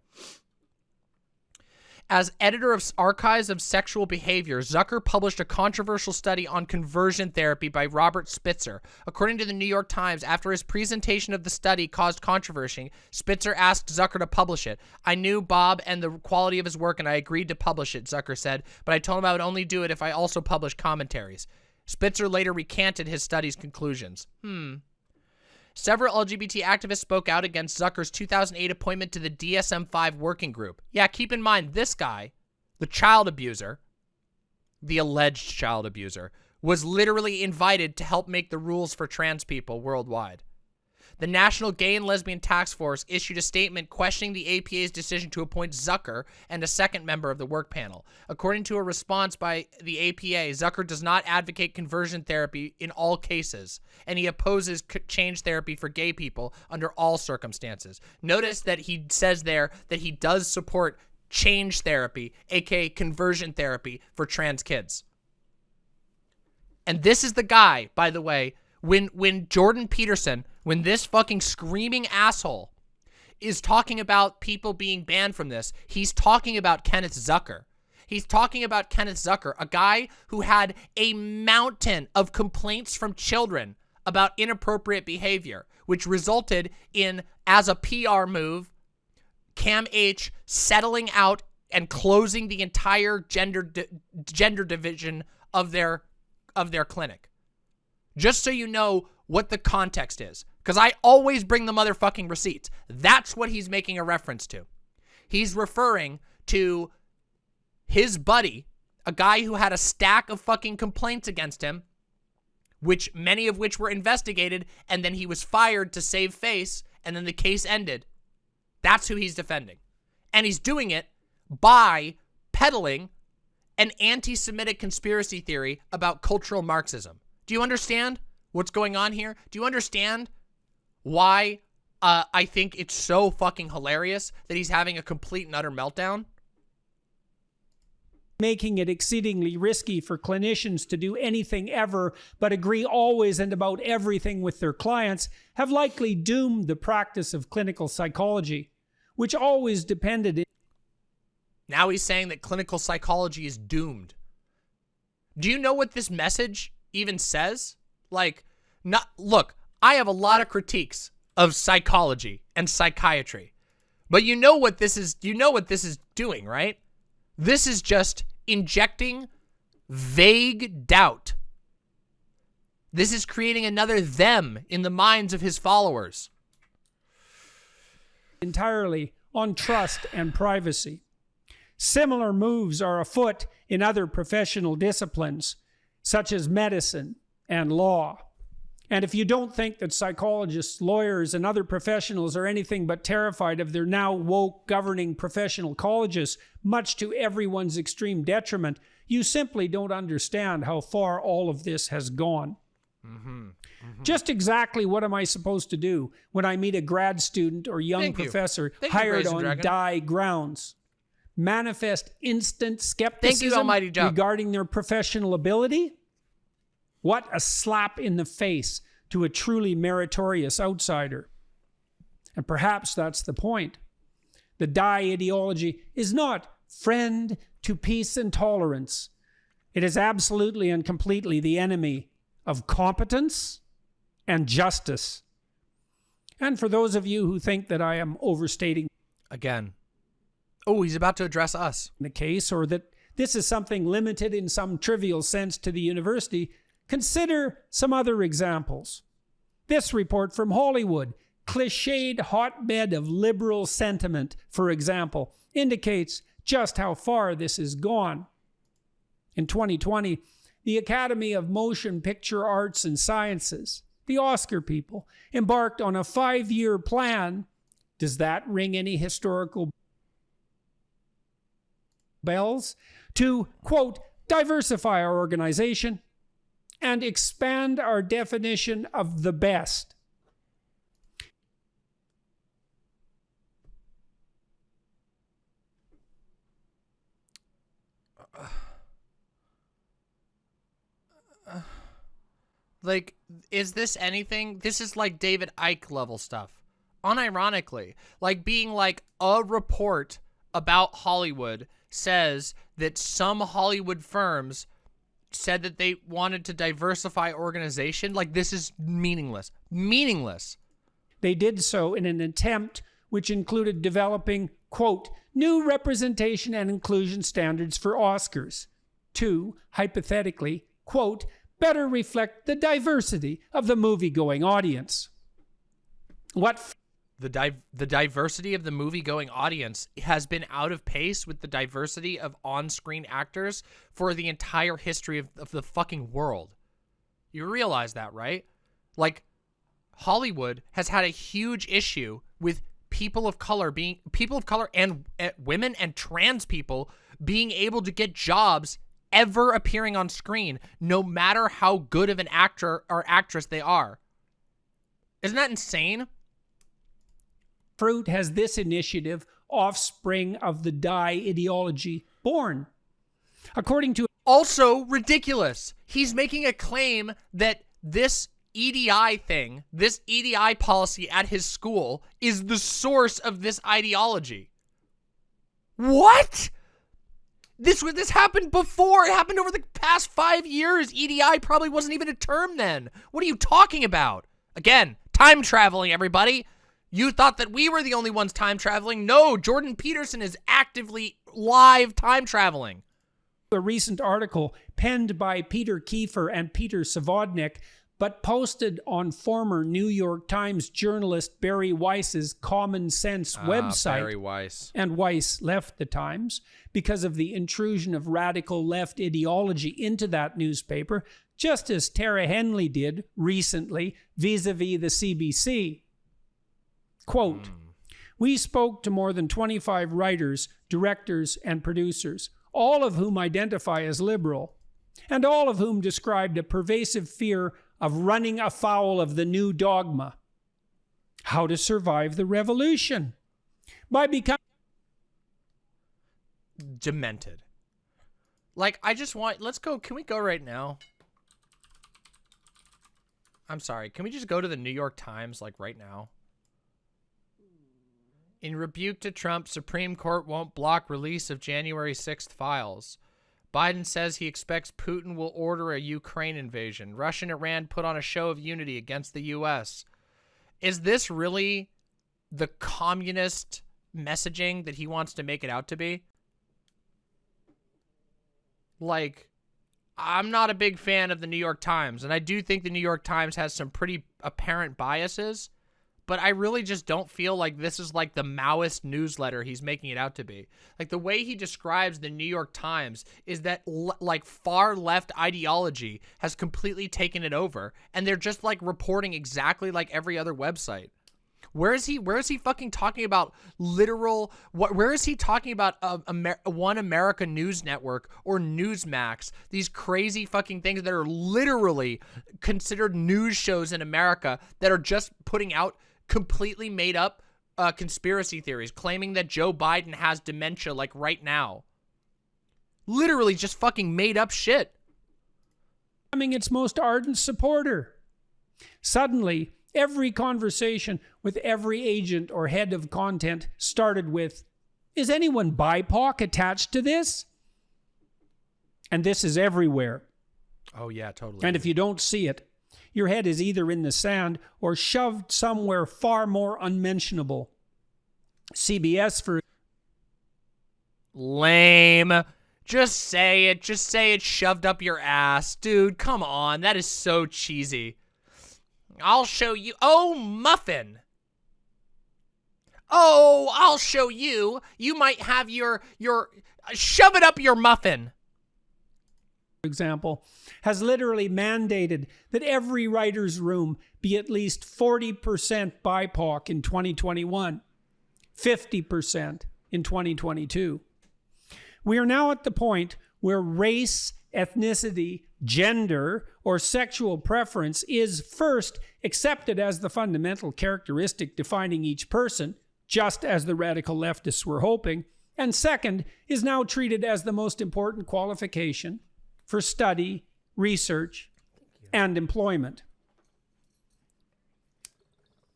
As editor of Archives of Sexual Behavior, Zucker published a controversial study on conversion therapy by Robert Spitzer. According to the New York Times, after his presentation of the study caused controversy, Spitzer asked Zucker to publish it. I knew Bob and the quality of his work and I agreed to publish it, Zucker said, but I told him I would only do it if I also published commentaries. Spitzer later recanted his study's conclusions. Hmm. Several LGBT activists spoke out against Zucker's 2008 appointment to the DSM-5 working group. Yeah, keep in mind, this guy, the child abuser, the alleged child abuser, was literally invited to help make the rules for trans people worldwide. The National Gay and Lesbian Task Force issued a statement questioning the APA's decision to appoint Zucker and a second member of the work panel. According to a response by the APA, Zucker does not advocate conversion therapy in all cases, and he opposes change therapy for gay people under all circumstances. Notice that he says there that he does support change therapy, aka conversion therapy for trans kids. And this is the guy, by the way, when when Jordan Peterson when this fucking screaming asshole is talking about people being banned from this, he's talking about Kenneth Zucker. He's talking about Kenneth Zucker, a guy who had a mountain of complaints from children about inappropriate behavior, which resulted in, as a PR move, CAMH settling out and closing the entire gender di gender division of their of their clinic. Just so you know what the context is. Because I always bring the motherfucking receipts. That's what he's making a reference to. He's referring to his buddy, a guy who had a stack of fucking complaints against him, which many of which were investigated, and then he was fired to save face, and then the case ended. That's who he's defending. And he's doing it by peddling an anti-Semitic conspiracy theory about cultural Marxism. Do you understand what's going on here? Do you understand why uh, I think it's so fucking hilarious that he's having a complete and utter meltdown. Making it exceedingly risky for clinicians to do anything ever but agree always and about everything with their clients have likely doomed the practice of clinical psychology, which always depended. Now he's saying that clinical psychology is doomed. Do you know what this message even says? Like, not look, I have a lot of critiques of psychology and psychiatry. But you know what this is, you know what this is doing, right? This is just injecting vague doubt. This is creating another them in the minds of his followers. Entirely on trust and privacy. Similar moves are afoot in other professional disciplines, such as medicine and law. And if you don't think that psychologists, lawyers, and other professionals are anything but terrified of their now woke governing professional colleges, much to everyone's extreme detriment, you simply don't understand how far all of this has gone. Mm -hmm. Mm -hmm. Just exactly what am I supposed to do when I meet a grad student or young Thank professor you. hired on die grounds? Manifest instant skepticism you, regarding their professional ability? What a slap in the face to a truly meritorious outsider. And perhaps that's the point. The die ideology is not friend to peace and tolerance. It is absolutely and completely the enemy of competence and justice. And for those of you who think that I am overstating again, oh, he's about to address us. In the case, or that this is something limited in some trivial sense to the university, Consider some other examples. This report from Hollywood, cliched hotbed of liberal sentiment, for example, indicates just how far this has gone. In 2020, the Academy of Motion Picture Arts and Sciences, the Oscar people, embarked on a five year plan. Does that ring any historical bells? To, quote, diversify our organization and expand our definition of the best. Like, is this anything? This is like David Icke level stuff. Unironically, like being like a report about Hollywood says that some Hollywood firms said that they wanted to diversify organization. Like, this is meaningless. Meaningless. They did so in an attempt which included developing, quote, new representation and inclusion standards for Oscars to, hypothetically, quote, better reflect the diversity of the movie-going audience. What the di the diversity of the movie-going audience has been out of pace with the diversity of on-screen actors for the entire history of, of the fucking world. You realize that, right? Like, Hollywood has had a huge issue with people of color being people of color and uh, women and trans people being able to get jobs ever appearing on screen, no matter how good of an actor or actress they are. Isn't that insane? Fruit has this initiative, offspring of the die ideology, born. According to also ridiculous. He's making a claim that this EDI thing, this EDI policy at his school is the source of this ideology. What? This was this happened before. It happened over the past five years. EDI probably wasn't even a term then. What are you talking about? Again, time traveling, everybody. You thought that we were the only ones time traveling. No, Jordan Peterson is actively live time traveling. A recent article penned by Peter Kiefer and Peter Savodnik but posted on former New York Times journalist Bari Weiss's Common Sense ah, website. Bari Weiss. And Weiss left the Times because of the intrusion of radical left ideology into that newspaper, just as Tara Henley did recently vis-a-vis the CBC. Quote, mm. We spoke to more than 25 writers, directors, and producers, all of whom identify as liberal, and all of whom described a pervasive fear of running afoul of the new dogma. How to survive the revolution? By becoming demented. Like, I just want, let's go, can we go right now? I'm sorry, can we just go to the New York Times, like, right now? In rebuke to Trump, Supreme Court won't block release of January 6th files. Biden says he expects Putin will order a Ukraine invasion. Russia and Iran put on a show of unity against the U.S. Is this really the communist messaging that he wants to make it out to be? Like, I'm not a big fan of the New York Times, and I do think the New York Times has some pretty apparent biases but I really just don't feel like this is like the Maoist newsletter he's making it out to be. Like the way he describes the New York Times is that like far left ideology has completely taken it over and they're just like reporting exactly like every other website. Where is he? Where is he fucking talking about literal? What? Where is he talking about uh, Amer One America News Network or Newsmax? These crazy fucking things that are literally considered news shows in America that are just putting out completely made up uh, conspiracy theories claiming that Joe Biden has dementia like right now. Literally just fucking made up shit. Becoming its most ardent supporter. Suddenly, every conversation with every agent or head of content started with, is anyone BIPOC attached to this? And this is everywhere. Oh yeah, totally. And if you don't see it, your head is either in the sand or shoved somewhere far more unmentionable. CBS for lame. Just say it. Just say it shoved up your ass. Dude, come on. That is so cheesy. I'll show you. Oh, muffin. Oh, I'll show you. You might have your, your, shove it up your muffin. Example, has literally mandated that every writer's room be at least 40% BIPOC in 2021, 50% in 2022. We are now at the point where race, ethnicity, gender, or sexual preference is first accepted as the fundamental characteristic defining each person, just as the radical leftists were hoping, and second is now treated as the most important qualification for study, research, and employment.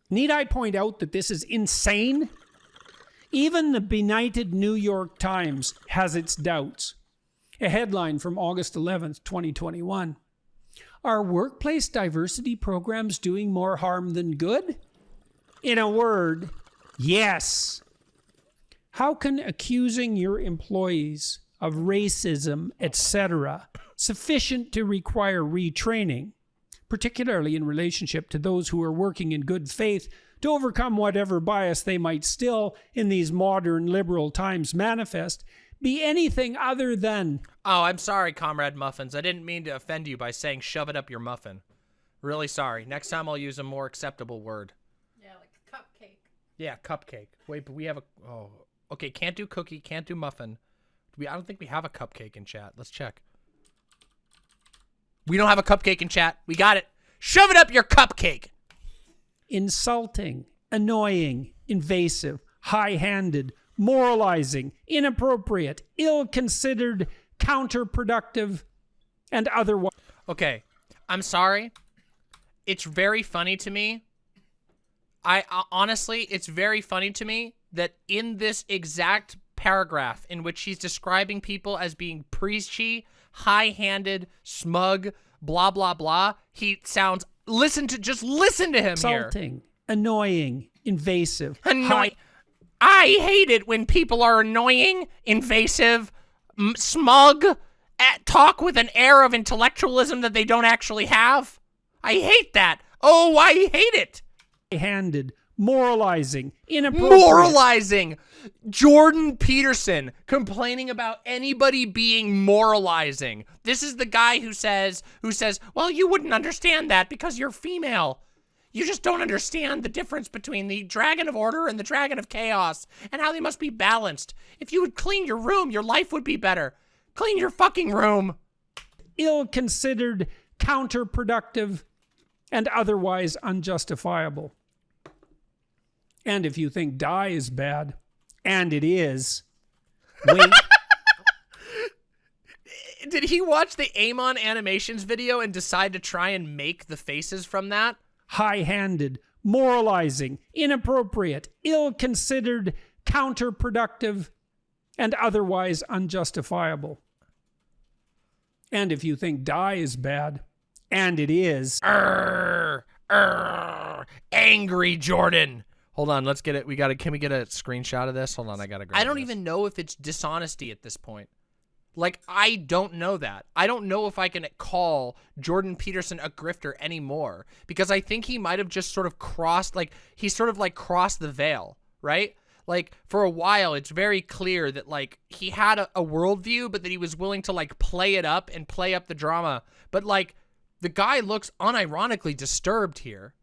Need I point out that this is insane? Even the benighted New York Times has its doubts. A headline from August 11th, 2021. Are workplace diversity programs doing more harm than good? In a word, yes. How can accusing your employees of racism, etc., sufficient to require retraining, particularly in relationship to those who are working in good faith to overcome whatever bias they might still, in these modern liberal times, manifest, be anything other than. Oh, I'm sorry, Comrade Muffins. I didn't mean to offend you by saying shove it up your muffin. Really sorry. Next time I'll use a more acceptable word. Yeah, like cupcake. Yeah, cupcake. Wait, but we have a. Oh, okay. Can't do cookie. Can't do muffin. We. I don't think we have a cupcake in chat. Let's check. We don't have a cupcake in chat. We got it. Shove it up your cupcake. Insulting, annoying, invasive, high handed, moralizing, inappropriate, ill considered, counterproductive, and otherwise. Okay, I'm sorry. It's very funny to me. I uh, honestly, it's very funny to me that in this exact paragraph in which she's describing people as being preachy, high-handed, smug, blah blah blah, he sounds. Listen to just listen to him insulting, here. annoying, invasive, Annoying. I hate it when people are annoying, invasive, smug, at, talk with an air of intellectualism that they don't actually have. I hate that. Oh, I hate it. Handed, moralizing, inappropriate. Moralizing. Jordan Peterson complaining about anybody being moralizing. This is the guy who says, who says, well, you wouldn't understand that because you're female. You just don't understand the difference between the Dragon of Order and the Dragon of Chaos and how they must be balanced. If you would clean your room, your life would be better. Clean your fucking room. Ill-considered, counterproductive, and otherwise unjustifiable. And if you think die is bad, and it is, wait. Did he watch the Amon animations video and decide to try and make the faces from that? high-handed, moralizing, inappropriate, ill-considered, counterproductive, and otherwise unjustifiable. And if you think die is bad, and it is. Arr, arr, angry Jordan. Hold on, let's get it. We got to, can we get a screenshot of this? Hold on, I got to Oh, I don't this. even know if it's dishonesty at this point. Like, I don't know that. I don't know if I can call Jordan Peterson a grifter anymore because I think he might have just sort of crossed, like, he sort of like crossed the veil, right? Like, for a while, it's very clear that, like, he had a, a worldview, but that he was willing to, like, play it up and play up the drama. But, like, the guy looks unironically disturbed here.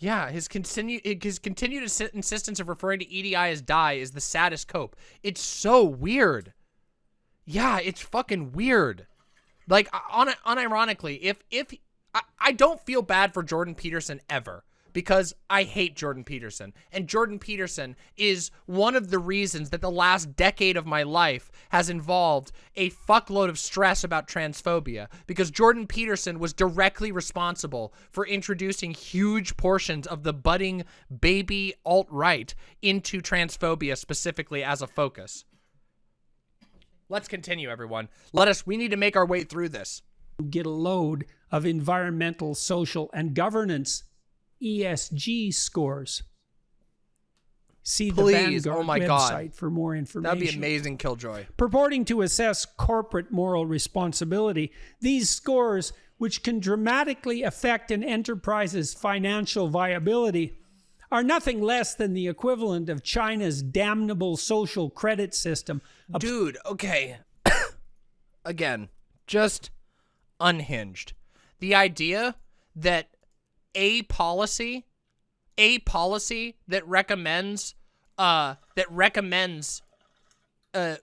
Yeah, his continue his continued insistence of referring to EDI as die is the saddest cope. It's so weird. Yeah, it's fucking weird. Like uh, on unironically, if if I, I don't feel bad for Jordan Peterson ever because I hate Jordan Peterson. And Jordan Peterson is one of the reasons that the last decade of my life has involved a fuckload of stress about transphobia because Jordan Peterson was directly responsible for introducing huge portions of the budding baby alt-right into transphobia specifically as a focus. Let's continue, everyone. Let us, we need to make our way through this. Get a load of environmental, social, and governance ESG scores. See Please, the Vanguard oh my website God. for more information. That'd be amazing, Killjoy. Purporting to assess corporate moral responsibility, these scores, which can dramatically affect an enterprise's financial viability, are nothing less than the equivalent of China's damnable social credit system. Dude, okay. again, just unhinged. The idea that a policy, a policy that recommends, uh, that recommends, uh,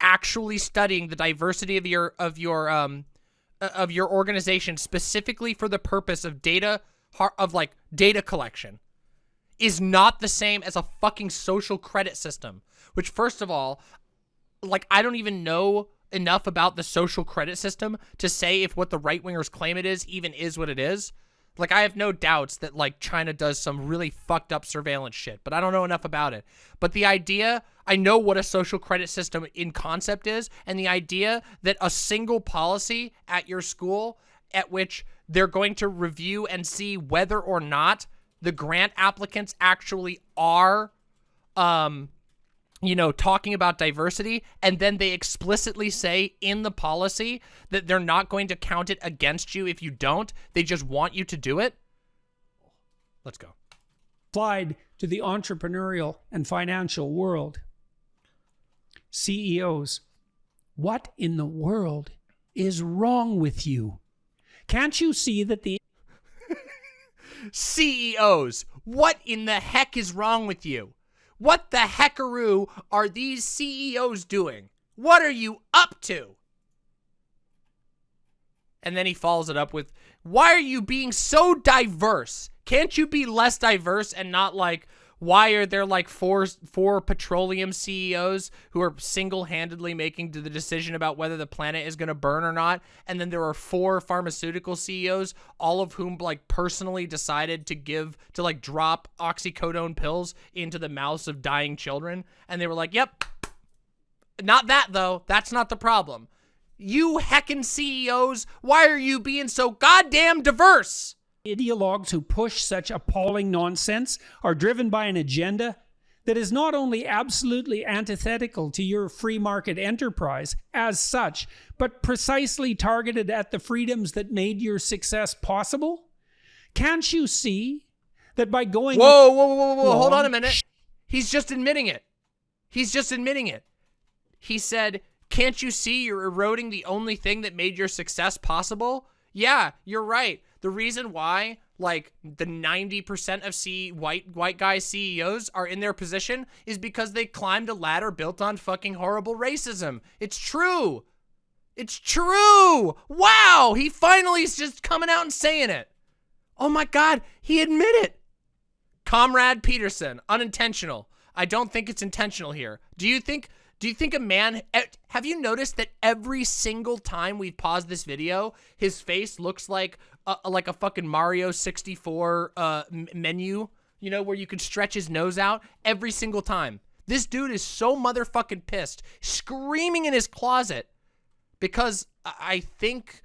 actually studying the diversity of your of your um uh, of your organization specifically for the purpose of data of like data collection is not the same as a fucking social credit system which first of all like I don't even know enough about the social credit system to say if what the right wingers claim it is even is what it is like, I have no doubts that, like, China does some really fucked up surveillance shit, but I don't know enough about it. But the idea, I know what a social credit system in concept is, and the idea that a single policy at your school at which they're going to review and see whether or not the grant applicants actually are, um, you know, talking about diversity, and then they explicitly say in the policy that they're not going to count it against you if you don't. They just want you to do it. Let's go. Applied to the entrepreneurial and financial world. CEOs, what in the world is wrong with you? Can't you see that the CEOs, what in the heck is wrong with you? What the heckaroo are these CEOs doing? What are you up to? And then he follows it up with, why are you being so diverse? Can't you be less diverse and not like, why are there like four four petroleum CEOs who are single-handedly making the decision about whether the planet is going to burn or not? And then there are four pharmaceutical CEOs, all of whom like personally decided to give to like drop oxycodone pills into the mouths of dying children. And they were like, yep, not that though. That's not the problem. You heckin' CEOs, why are you being so goddamn diverse? Ideologues who push such appalling nonsense are driven by an agenda that is not only absolutely antithetical to your free market enterprise as such, but precisely targeted at the freedoms that made your success possible? Can't you see that by going... Whoa, whoa, whoa, whoa, hold on a minute. He's just admitting it. He's just admitting it. He said, can't you see you're eroding the only thing that made your success possible? Yeah, you're right. The reason why like the 90% of C white white guy CEOs are in their position is because they climbed a ladder built on fucking horrible racism. It's true. It's true. Wow, he finally is just coming out and saying it. Oh my god, he admitted. Comrade Peterson, unintentional. I don't think it's intentional here. Do you think do you think a man, have you noticed that every single time we've paused this video, his face looks like a, like a fucking Mario 64 uh, menu, you know, where you can stretch his nose out every single time. This dude is so motherfucking pissed, screaming in his closet because I think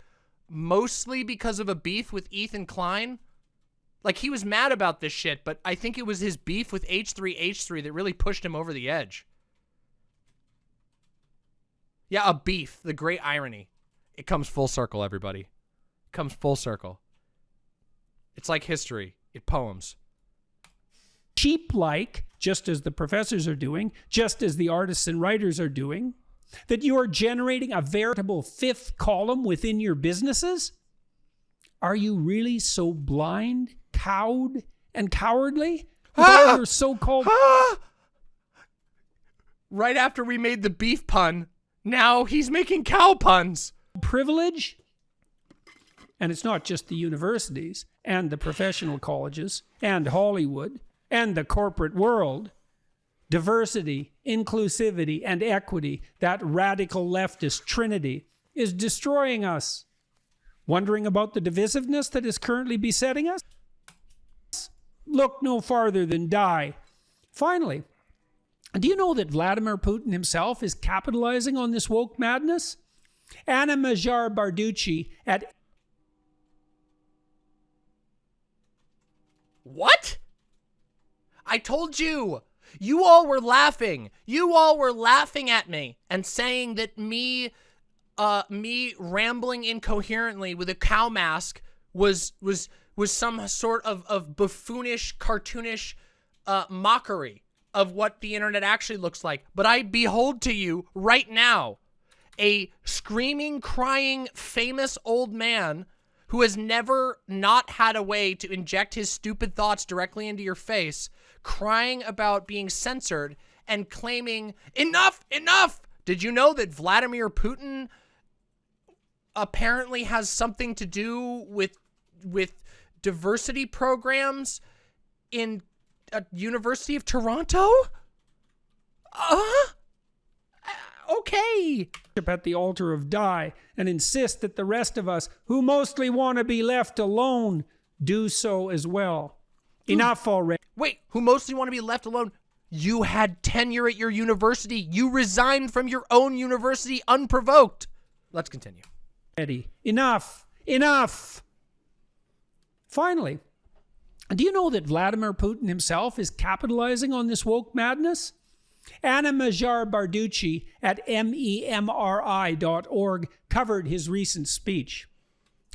mostly because of a beef with Ethan Klein. Like he was mad about this shit, but I think it was his beef with H3H3 that really pushed him over the edge. Yeah, a beef. The great irony. It comes full circle, everybody. It comes full circle. It's like history. It poems. Cheap like, just as the professors are doing, just as the artists and writers are doing, that you are generating a veritable fifth column within your businesses? Are you really so blind, cowed, and cowardly? With ah! all your so-called... Ah! Right after we made the beef pun, now he's making cow puns. Privilege, and it's not just the universities and the professional colleges and Hollywood and the corporate world. Diversity, inclusivity, and equity, that radical leftist trinity, is destroying us. Wondering about the divisiveness that is currently besetting us? Look no farther than die. Finally, do you know that Vladimir Putin himself is capitalizing on this woke madness? Anna Mahjar Barducci at What? I told you. You all were laughing. You all were laughing at me and saying that me uh me rambling incoherently with a cow mask was was was some sort of of buffoonish cartoonish uh mockery of what the internet actually looks like. But I behold to you right now a screaming, crying, famous old man who has never not had a way to inject his stupid thoughts directly into your face, crying about being censored and claiming, enough, enough. Did you know that Vladimir Putin apparently has something to do with, with diversity programs in a University of Toronto? Uh, okay. At the altar of die and insist that the rest of us, who mostly want to be left alone, do so as well. Enough already. Wait, who mostly want to be left alone? You had tenure at your university. You resigned from your own university unprovoked. Let's continue. Eddie, enough. Enough. Finally, do you know that Vladimir Putin himself is capitalizing on this woke madness? Anna Mahjar Barducci at memri.org covered his recent speech.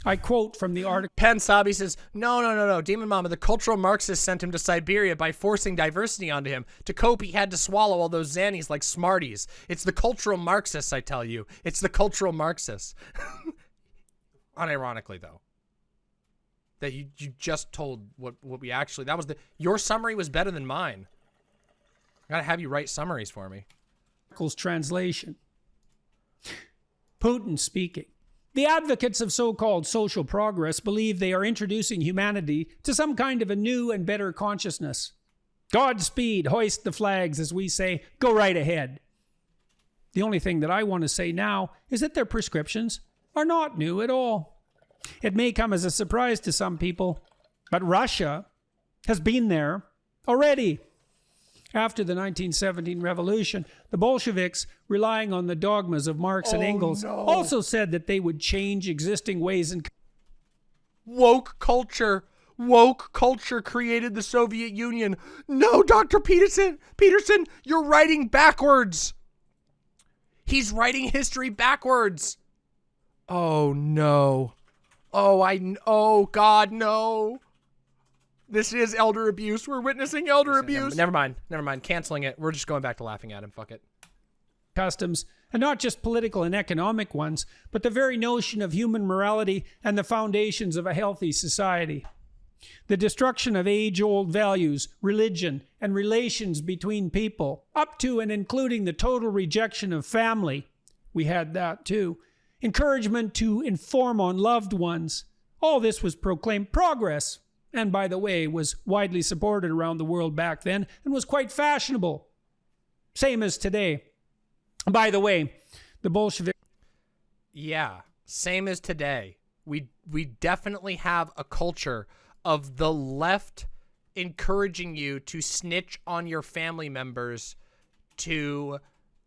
I quote from the article. Pen Sabi says, No, no, no, no. Demon Mama, the cultural Marxists sent him to Siberia by forcing diversity onto him. To cope, he had to swallow all those Xannies like Smarties. It's the cultural Marxists, I tell you. It's the cultural Marxists. Unironically, though. That you, you just told what, what we actually, that was the, your summary was better than mine. I gotta have you write summaries for me. Translation. Putin speaking. The advocates of so-called social progress believe they are introducing humanity to some kind of a new and better consciousness. Godspeed, hoist the flags, as we say, go right ahead. The only thing that I want to say now is that their prescriptions are not new at all. It may come as a surprise to some people, but Russia has been there already. After the 1917 revolution, the Bolsheviks, relying on the dogmas of Marx and Oh, Engels, no. also said that they would change existing ways and Woke culture. Woke culture created the Soviet Union. No, Dr. Peterson, Peterson, you're writing backwards. He's writing history backwards. Oh no. Oh, I oh god, no. This is elder abuse. We're witnessing elder abuse. Never mind. Never mind. Canceling it. We're just going back to laughing at him. Fuck it. customs, and not just political and economic ones, but the very notion of human morality and the foundations of a healthy society. The destruction of age old values, religion, and relations between people, up to and including the total rejection of family. We had that too. Encouragement to inform on loved ones. All this was proclaimed progress, and by the way, was widely supported around the world back then and was quite fashionable. Same as today. By the way, the Bolshevik Yeah, same as today. We we definitely have a culture of the left encouraging you to snitch on your family members to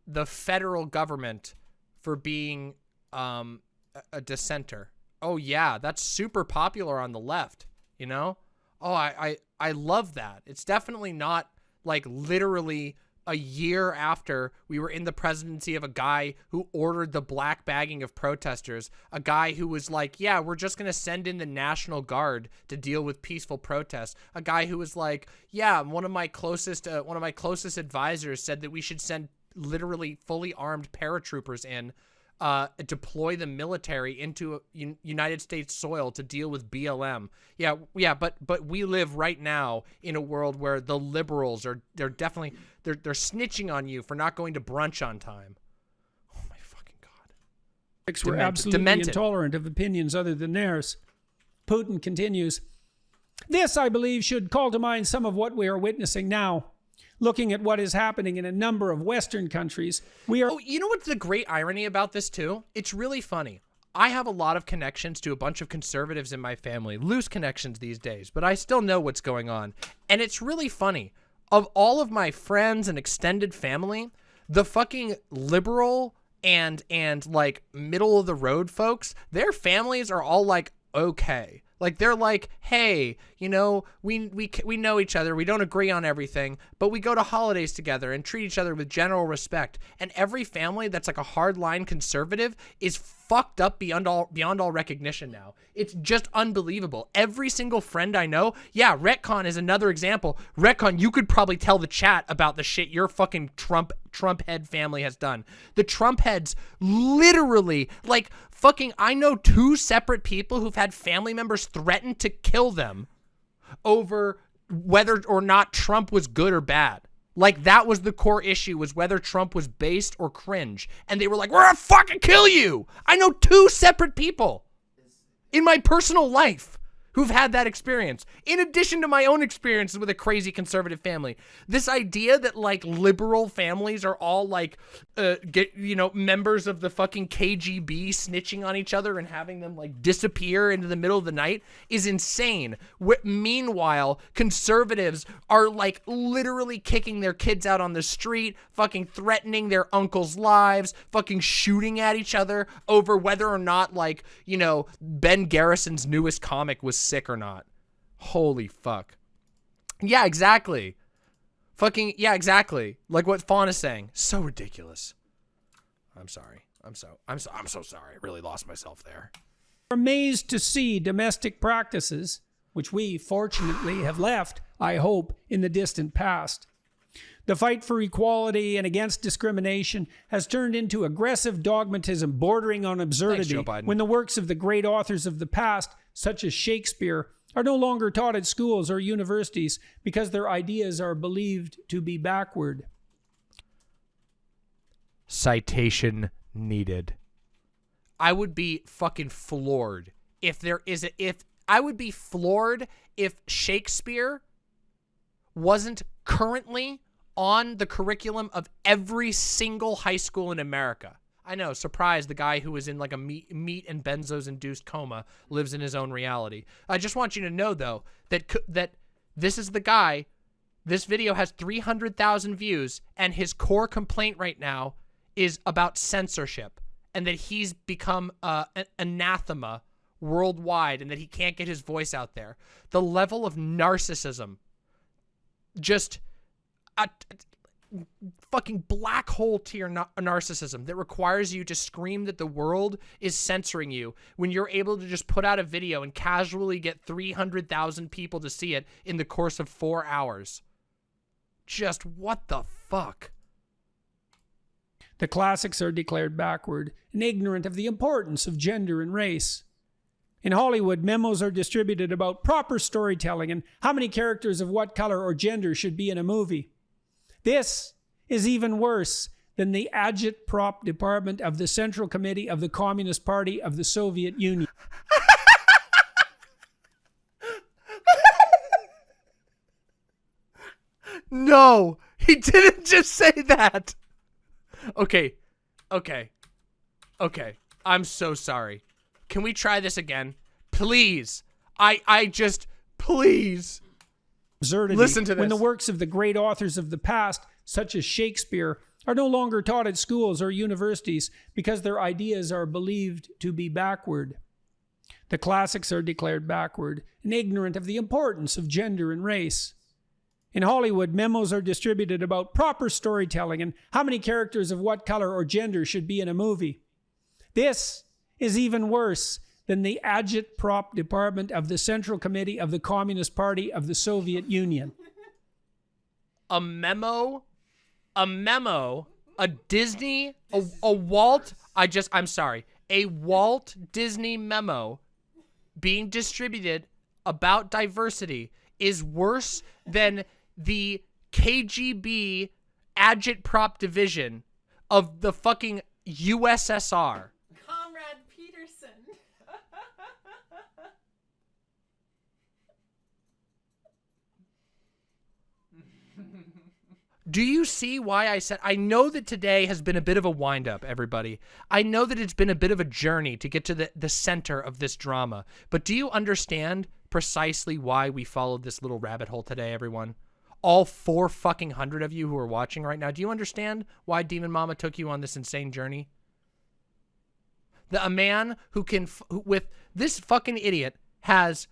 the federal government for being um, a- a dissenter. Oh yeah, that's super popular on the left. You know? Oh, I I I love that. It's definitely not like literally a year after we were in the presidency of a guy who ordered the black bagging of protesters, a guy who was like, yeah, we're just going to send in the National Guard to deal with peaceful protests, a guy who was like, yeah, one of my closest uh, one of my closest advisors said that we should send literally fully armed paratroopers in uh, deploy the military into United States soil to deal with BLM. Yeah, yeah, but but we live right now in a world where the liberals are they're definitely they're they're snitching on you for not going to brunch on time. were Demented. absolutely Demented. intolerant of opinions other than theirs. Putin continues This, I believe, should call to mind some of what we are witnessing now. Looking at what is happening in a number of Western countries, we are. Oh, you know what's the great irony about this too? It's really funny. I have a lot of connections to a bunch of conservatives in my family, loose connections these days, but I still know what's going on. And it's really funny. Of all of my friends and extended family, the fucking liberal and and like middle of the road folks, their families are all like okay. Like they're like, "Hey, you know, we we we know each other. We don't agree on everything, but we go to holidays together and treat each other with general respect." And every family that's like a hardline conservative is fucked up beyond all beyond all recognition now. It's just unbelievable. Every single friend I know, yeah, Retcon is another example. Retcon, you could probably tell the chat about the shit your fucking Trump Trump head family has done. The Trump heads literally like fucking I know two separate people who've had family members threaten to kill them over whether or not Trump was good or bad. Like that was the core issue was whether Trump was based or cringe. And they were like, we're gonna fucking kill you. I know two separate people in my personal life who've had that experience, in addition to my own experiences with a crazy conservative family. This idea that like liberal families are all like, uh, get you know, members of the fucking KGB snitching on each other and having them like disappear into the middle of the night is insane. Wh meanwhile, conservatives are like literally kicking their kids out on the street, fucking threatening their uncles' lives, fucking shooting at each other over whether or not like, you know, Ben Garrison's newest comic was sick or not. Holy fuck. Yeah, exactly. Fucking, yeah, exactly. Like what Fawn is saying. So ridiculous. I'm sorry. I'm so, I'm so, I'm so sorry. I really lost myself there. amazed to see domestic practices, which we fortunately have left, I hope, in the distant past. The fight for equality and against discrimination has turned into aggressive dogmatism bordering on absurdity Biden. when the works of the great authors of the past, such as Shakespeare, are no longer taught at schools or universities because their ideas are believed to be backward. Citation needed. I would be fucking floored if there is a, if I would be floored if Shakespeare wasn't currently on the curriculum of every single high school in America. I know, surprise, the guy who was in like a meat, meat and benzos induced coma lives in his own reality. I just want you to know though that that this is the guy this video has 300,000 views and his core complaint right now is about censorship and that he's become uh, an anathema worldwide and that he can't get his voice out there. The level of narcissism just a fucking black hole tier na- narcissism that requires you to scream that the world is censoring you when you're able to just put out a video and casually get 300,000 people to see it in the course of four hours. Just what the fuck? The classics are declared backward and ignorant of the importance of gender and race. In Hollywood, memos are distributed about proper storytelling and how many characters of what color or gender should be in a movie. This is even worse than the agitprop department of the Central Committee of the Communist Party of the Soviet Union. No, he didn't just say that. Okay, okay, okay. I'm so sorry. Can we try this again? Please. I I just please. Absurdity Listen to this. when the works of the great authors of the past, such as Shakespeare, are no longer taught at schools or universities because their ideas are believed to be backward. The classics are declared backward and ignorant of the importance of gender and race. In Hollywood, memos are distributed about proper storytelling and how many characters of what color or gender should be in a movie. This is even worse than the agitprop department of the Central Committee of the Communist Party of the Soviet Union. a memo, a memo, a Disney, a, a Walt, I just, I'm sorry, a Walt Disney memo being distributed about diversity is worse than the KGB agitprop division of the fucking USSR. Comrade Peterson. Do you see why I said I know that today has been a bit of a wind up, everybody. I know that it's been a bit of a journey to get to the, the center of this drama. But do you understand precisely why we followed this little rabbit hole today, everyone? All four fucking hundred of you who are watching right now, do you understand why Demon Mama took you on this insane journey? The, a man who can, who, with this fucking idiot, has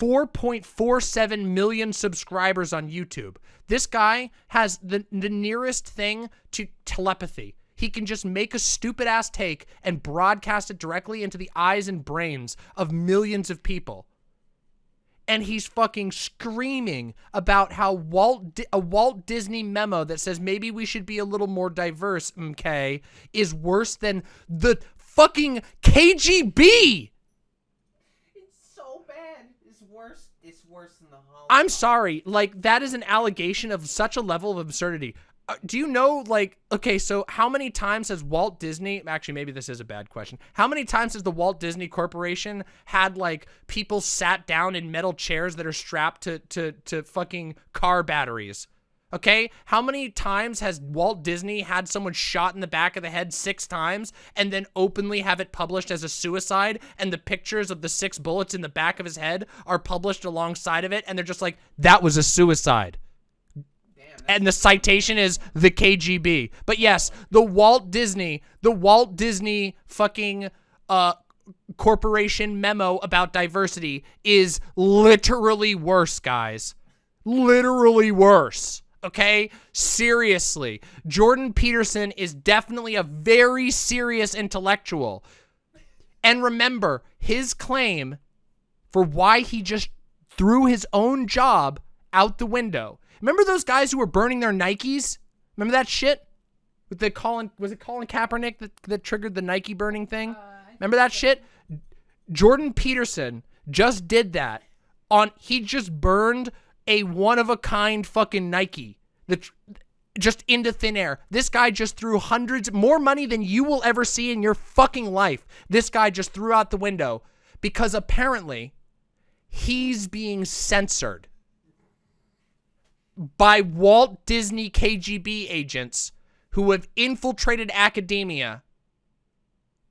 4.47 million subscribers on YouTube. This guy has the, the nearest thing to telepathy. he can just make a stupid ass take and broadcast it directly into the eyes and brains of millions of people. And he's fucking screaming about how Walt Di- a Walt Disney memo that says maybe we should be a little more diverse, okay, is worse than the fucking KGB. so bad. It's worse. Than the Holocaust. I'm sorry, like that is an allegation of such a level of absurdity. Uh, do you know, like, okay, so how many times has Walt Disney? Actually, maybe this is a bad question. How many times has the Walt Disney Corporation had like people sat down in metal chairs that are strapped to to to fucking car batteries? Okay, how many times has Walt Disney had someone shot in the back of the head six times and then openly have it published as a suicide and the pictures of the six bullets in the back of his head are published alongside of it and they're just like, that was a suicide. And the citation is the KGB. But yes, the Walt Disney, the Walt Disney fucking uh corporation memo about diversity is literally worse, guys. Literally worse. Okay? Seriously. Jordan Peterson is definitely a very serious intellectual. And remember, his claim for why he just threw his own job out the window. Remember those guys who were burning their Nikes? Remember that shit? With the Colin, was it Colin Kaepernick that, that triggered the Nike burning thing? Uh, remember that shit? Jordan Peterson just did that on, he just burned a one of a kind fucking Nike that just into thin air. This guy just threw hundreds, more money than you will ever see in your fucking life. This guy just threw out the window because apparently he's being censored by Walt Disney KGB agents who have infiltrated academia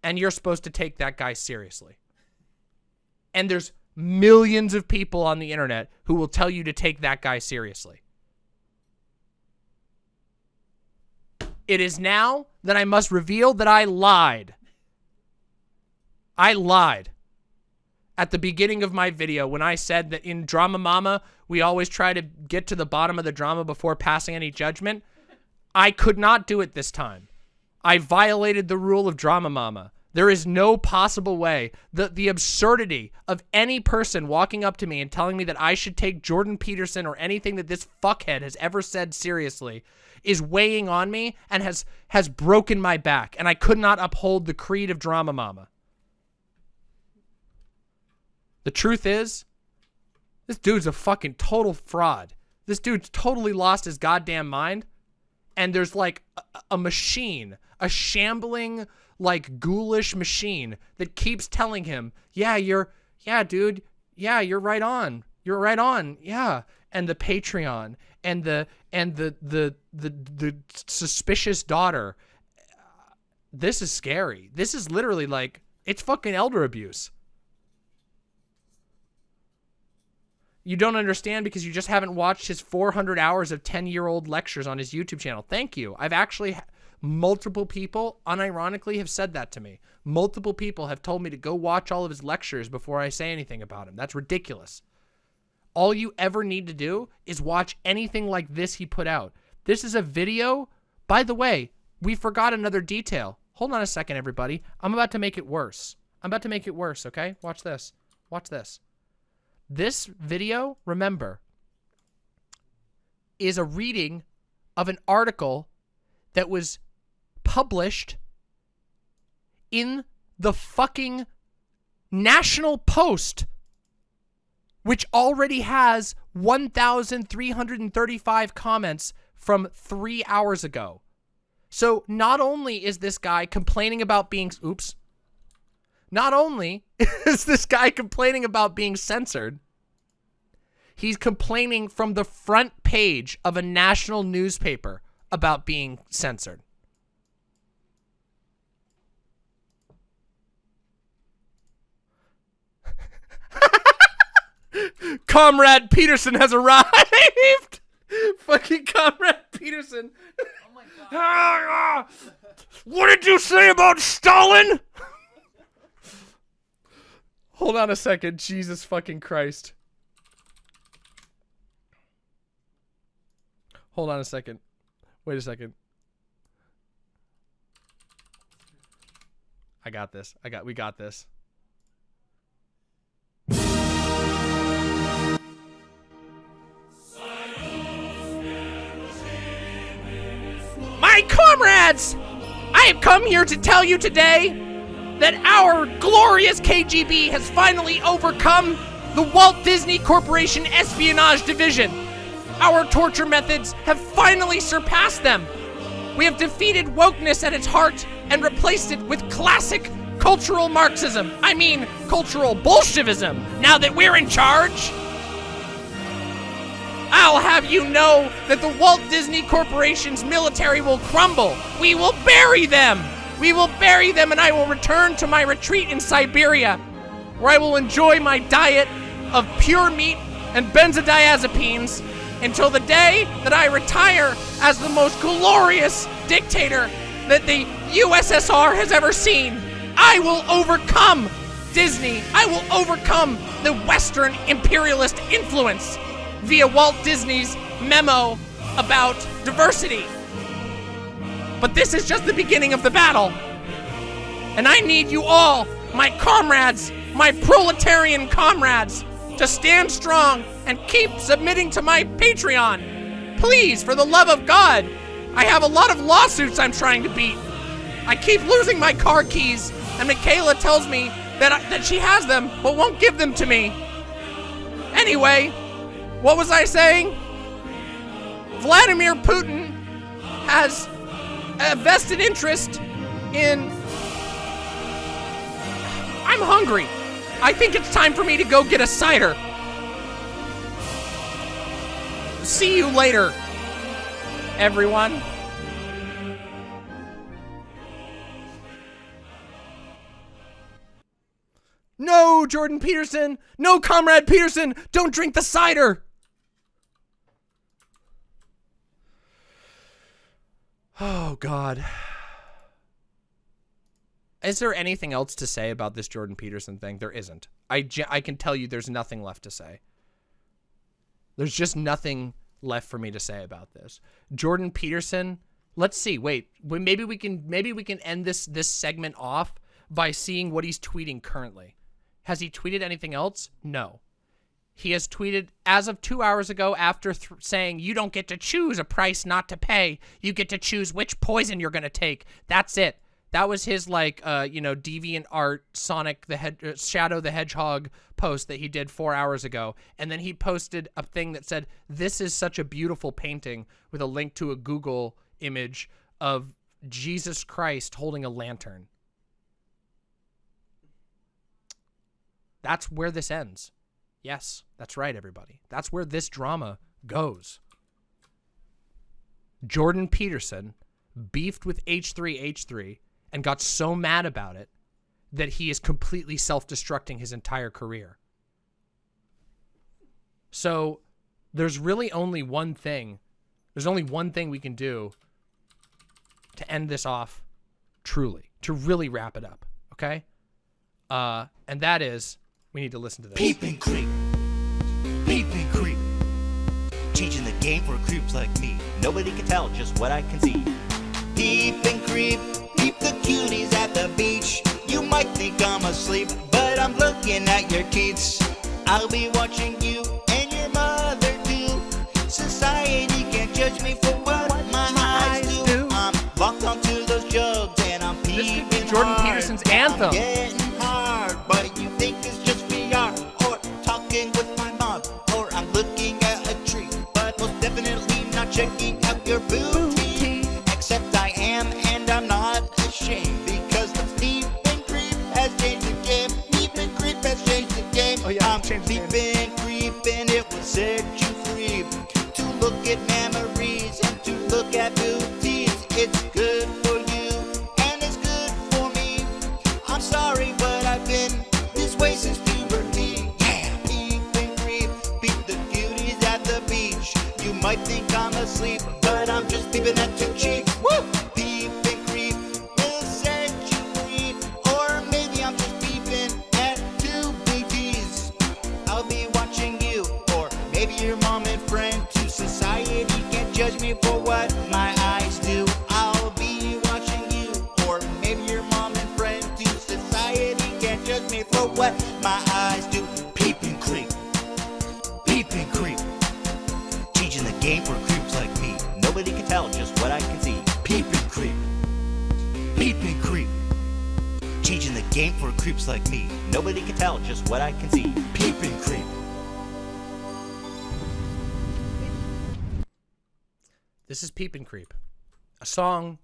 and you're supposed to take that guy seriously. And there's millions of people on the internet who will tell you to take that guy seriously. It is now that I must reveal that I lied. I lied at the beginning of my video when I said that in Drama Mama, we always try to get to the bottom of the drama before passing any judgment. I could not do it this time. I violated the rule of Drama Mama. There is no possible way. The, the absurdity of any person walking up to me and telling me that I should take Jordan Peterson or anything that this fuckhead has ever said seriously is weighing on me and has, has broken my back. And I could not uphold the creed of Drama Mama. The truth is, this dude's a fucking total fraud. This dude's totally lost his goddamn mind. And there's like a, a machine, a shambling, like ghoulish machine that keeps telling him, yeah, you're, yeah, dude, yeah, you're right on. You're right on. Yeah. And the Patreon and the, and the, the, the, the suspicious daughter. This is scary. This is literally like, it's fucking elder abuse. You don't understand because you just haven't watched his 400 hours of 10-year-old lectures on his YouTube channel. Thank you. I've actually, multiple people, unironically, have said that to me. Multiple people have told me to go watch all of his lectures before I say anything about him. That's ridiculous. All you ever need to do is watch anything like this he put out. This is a video. By the way, we forgot another detail. Hold on a second, everybody. I'm about to make it worse. I'm about to make it worse, okay? Watch this. Watch this. This video, remember, is a reading of an article that was published in the fucking National Post, which already has 1,335 comments from three hours ago. So not only is this guy complaining about being, oops, not only is this guy complaining about being censored, he's complaining from the front page of a national newspaper about being censored. Comrade Peterson has arrived! Fucking Comrade Peterson. Oh what did you say about Stalin? Hold on a second. Jesus fucking Christ. Hold on a second. Wait a second. I got this. I got. We got this. My comrades! I have come here to tell you today that our glorious KGB has finally overcome the Walt Disney Corporation Espionage Division. Our torture methods have finally surpassed them. We have defeated wokeness at its heart and replaced it with classic cultural Marxism. I mean, cultural Bolshevism, now that we're in charge. I'll have you know that the Walt Disney Corporation's military will crumble. We will bury them. We will bury them and I will return to my retreat in Siberia, where I will enjoy my diet of pure meat and benzodiazepines until the day that I retire as the most glorious dictator that the USSR has ever seen. I will overcome Disney. I will overcome the Western imperialist influence via Walt Disney's memo about diversity. But this is just the beginning of the battle. And I need you all, my comrades, my proletarian comrades, to stand strong and keep submitting to my Patreon. Please, for the love of God. I have a lot of lawsuits I'm trying to beat. I keep losing my car keys, and Mikhaila tells me that, I, that she has them, but won't give them to me. Anyway, what was I saying? Vladimir Putin has a vested interest in. I'm hungry. I think it's time for me to go get a cider. See you later, everyone. No, Jordan Peterson! No, Comrade Peterson! Don't drink the cider! Oh, God. Is there anything else to say about this Jordan Peterson thing? There isn't. I, I can tell you there's nothing left to say. There's just nothing left for me to say about this. Jordan Peterson, let's see. Wait, maybe we can maybe we can end this this segment off by seeing what he's tweeting currently. Has he tweeted anything else? No. He has tweeted as of two hours ago after saying, you don't get to choose a price not to pay. You get to choose which poison you're going to take. That's it. That was his like, uh, you know, deviant art Sonic the uh, Shadow the Hedgehog post that he did four hours ago, and then he posted a thing that said, "This is such a beautiful painting," with a link to a Google image of Jesus Christ holding a lantern. That's where this ends. Yes, that's right, everybody. That's where this drama goes. Jordan Peterson beefed with H3H3 and got so mad about it that he is completely self-destructing his entire career. So there's really only one thing. There's only one thing we can do to end this off truly, to really wrap it up, okay? Uh, and that is we need to listen to this. Peep and game for creeps like me. Nobody can tell just what I can see. Peep and creep. Peep the cuties at the beach. You might think I'm asleep, but I'm looking at your teeth. I'll be watching you and your mother too. Society can't judge me for what my eyes do. I'm locked onto those jugs and I'm peeping Jordan hard. Peterson's anthem. I'm peeping creeping, it will set you free to look at memories and to look at booties. It's good for you and it's good for me. I'm sorry, but I've been this way since puberty. Yeah, peep and creep, peep the cuties at the beach. You might think I'm asleep, but I'm just peeping at two cheeks. Woo! Creeps like me. Nobody can tell just what I can see. Peep and creep. This is Peep and Creep, a song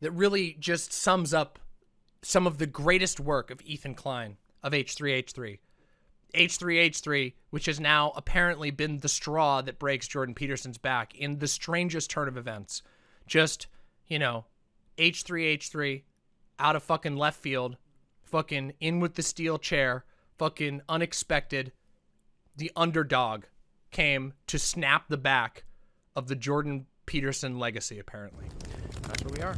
that really just sums up some of the greatest work of Ethan Klein of H3H3. H3H3, which has now apparently been the straw that breaks Jordan Peterson's back in the strangest turn of events. Just, you know, H3H3 out of fucking left field, fucking in with the steel chair, fucking unexpected. The underdog came to snap the back of the Jordan Peterson legacy, apparently. That's where we are.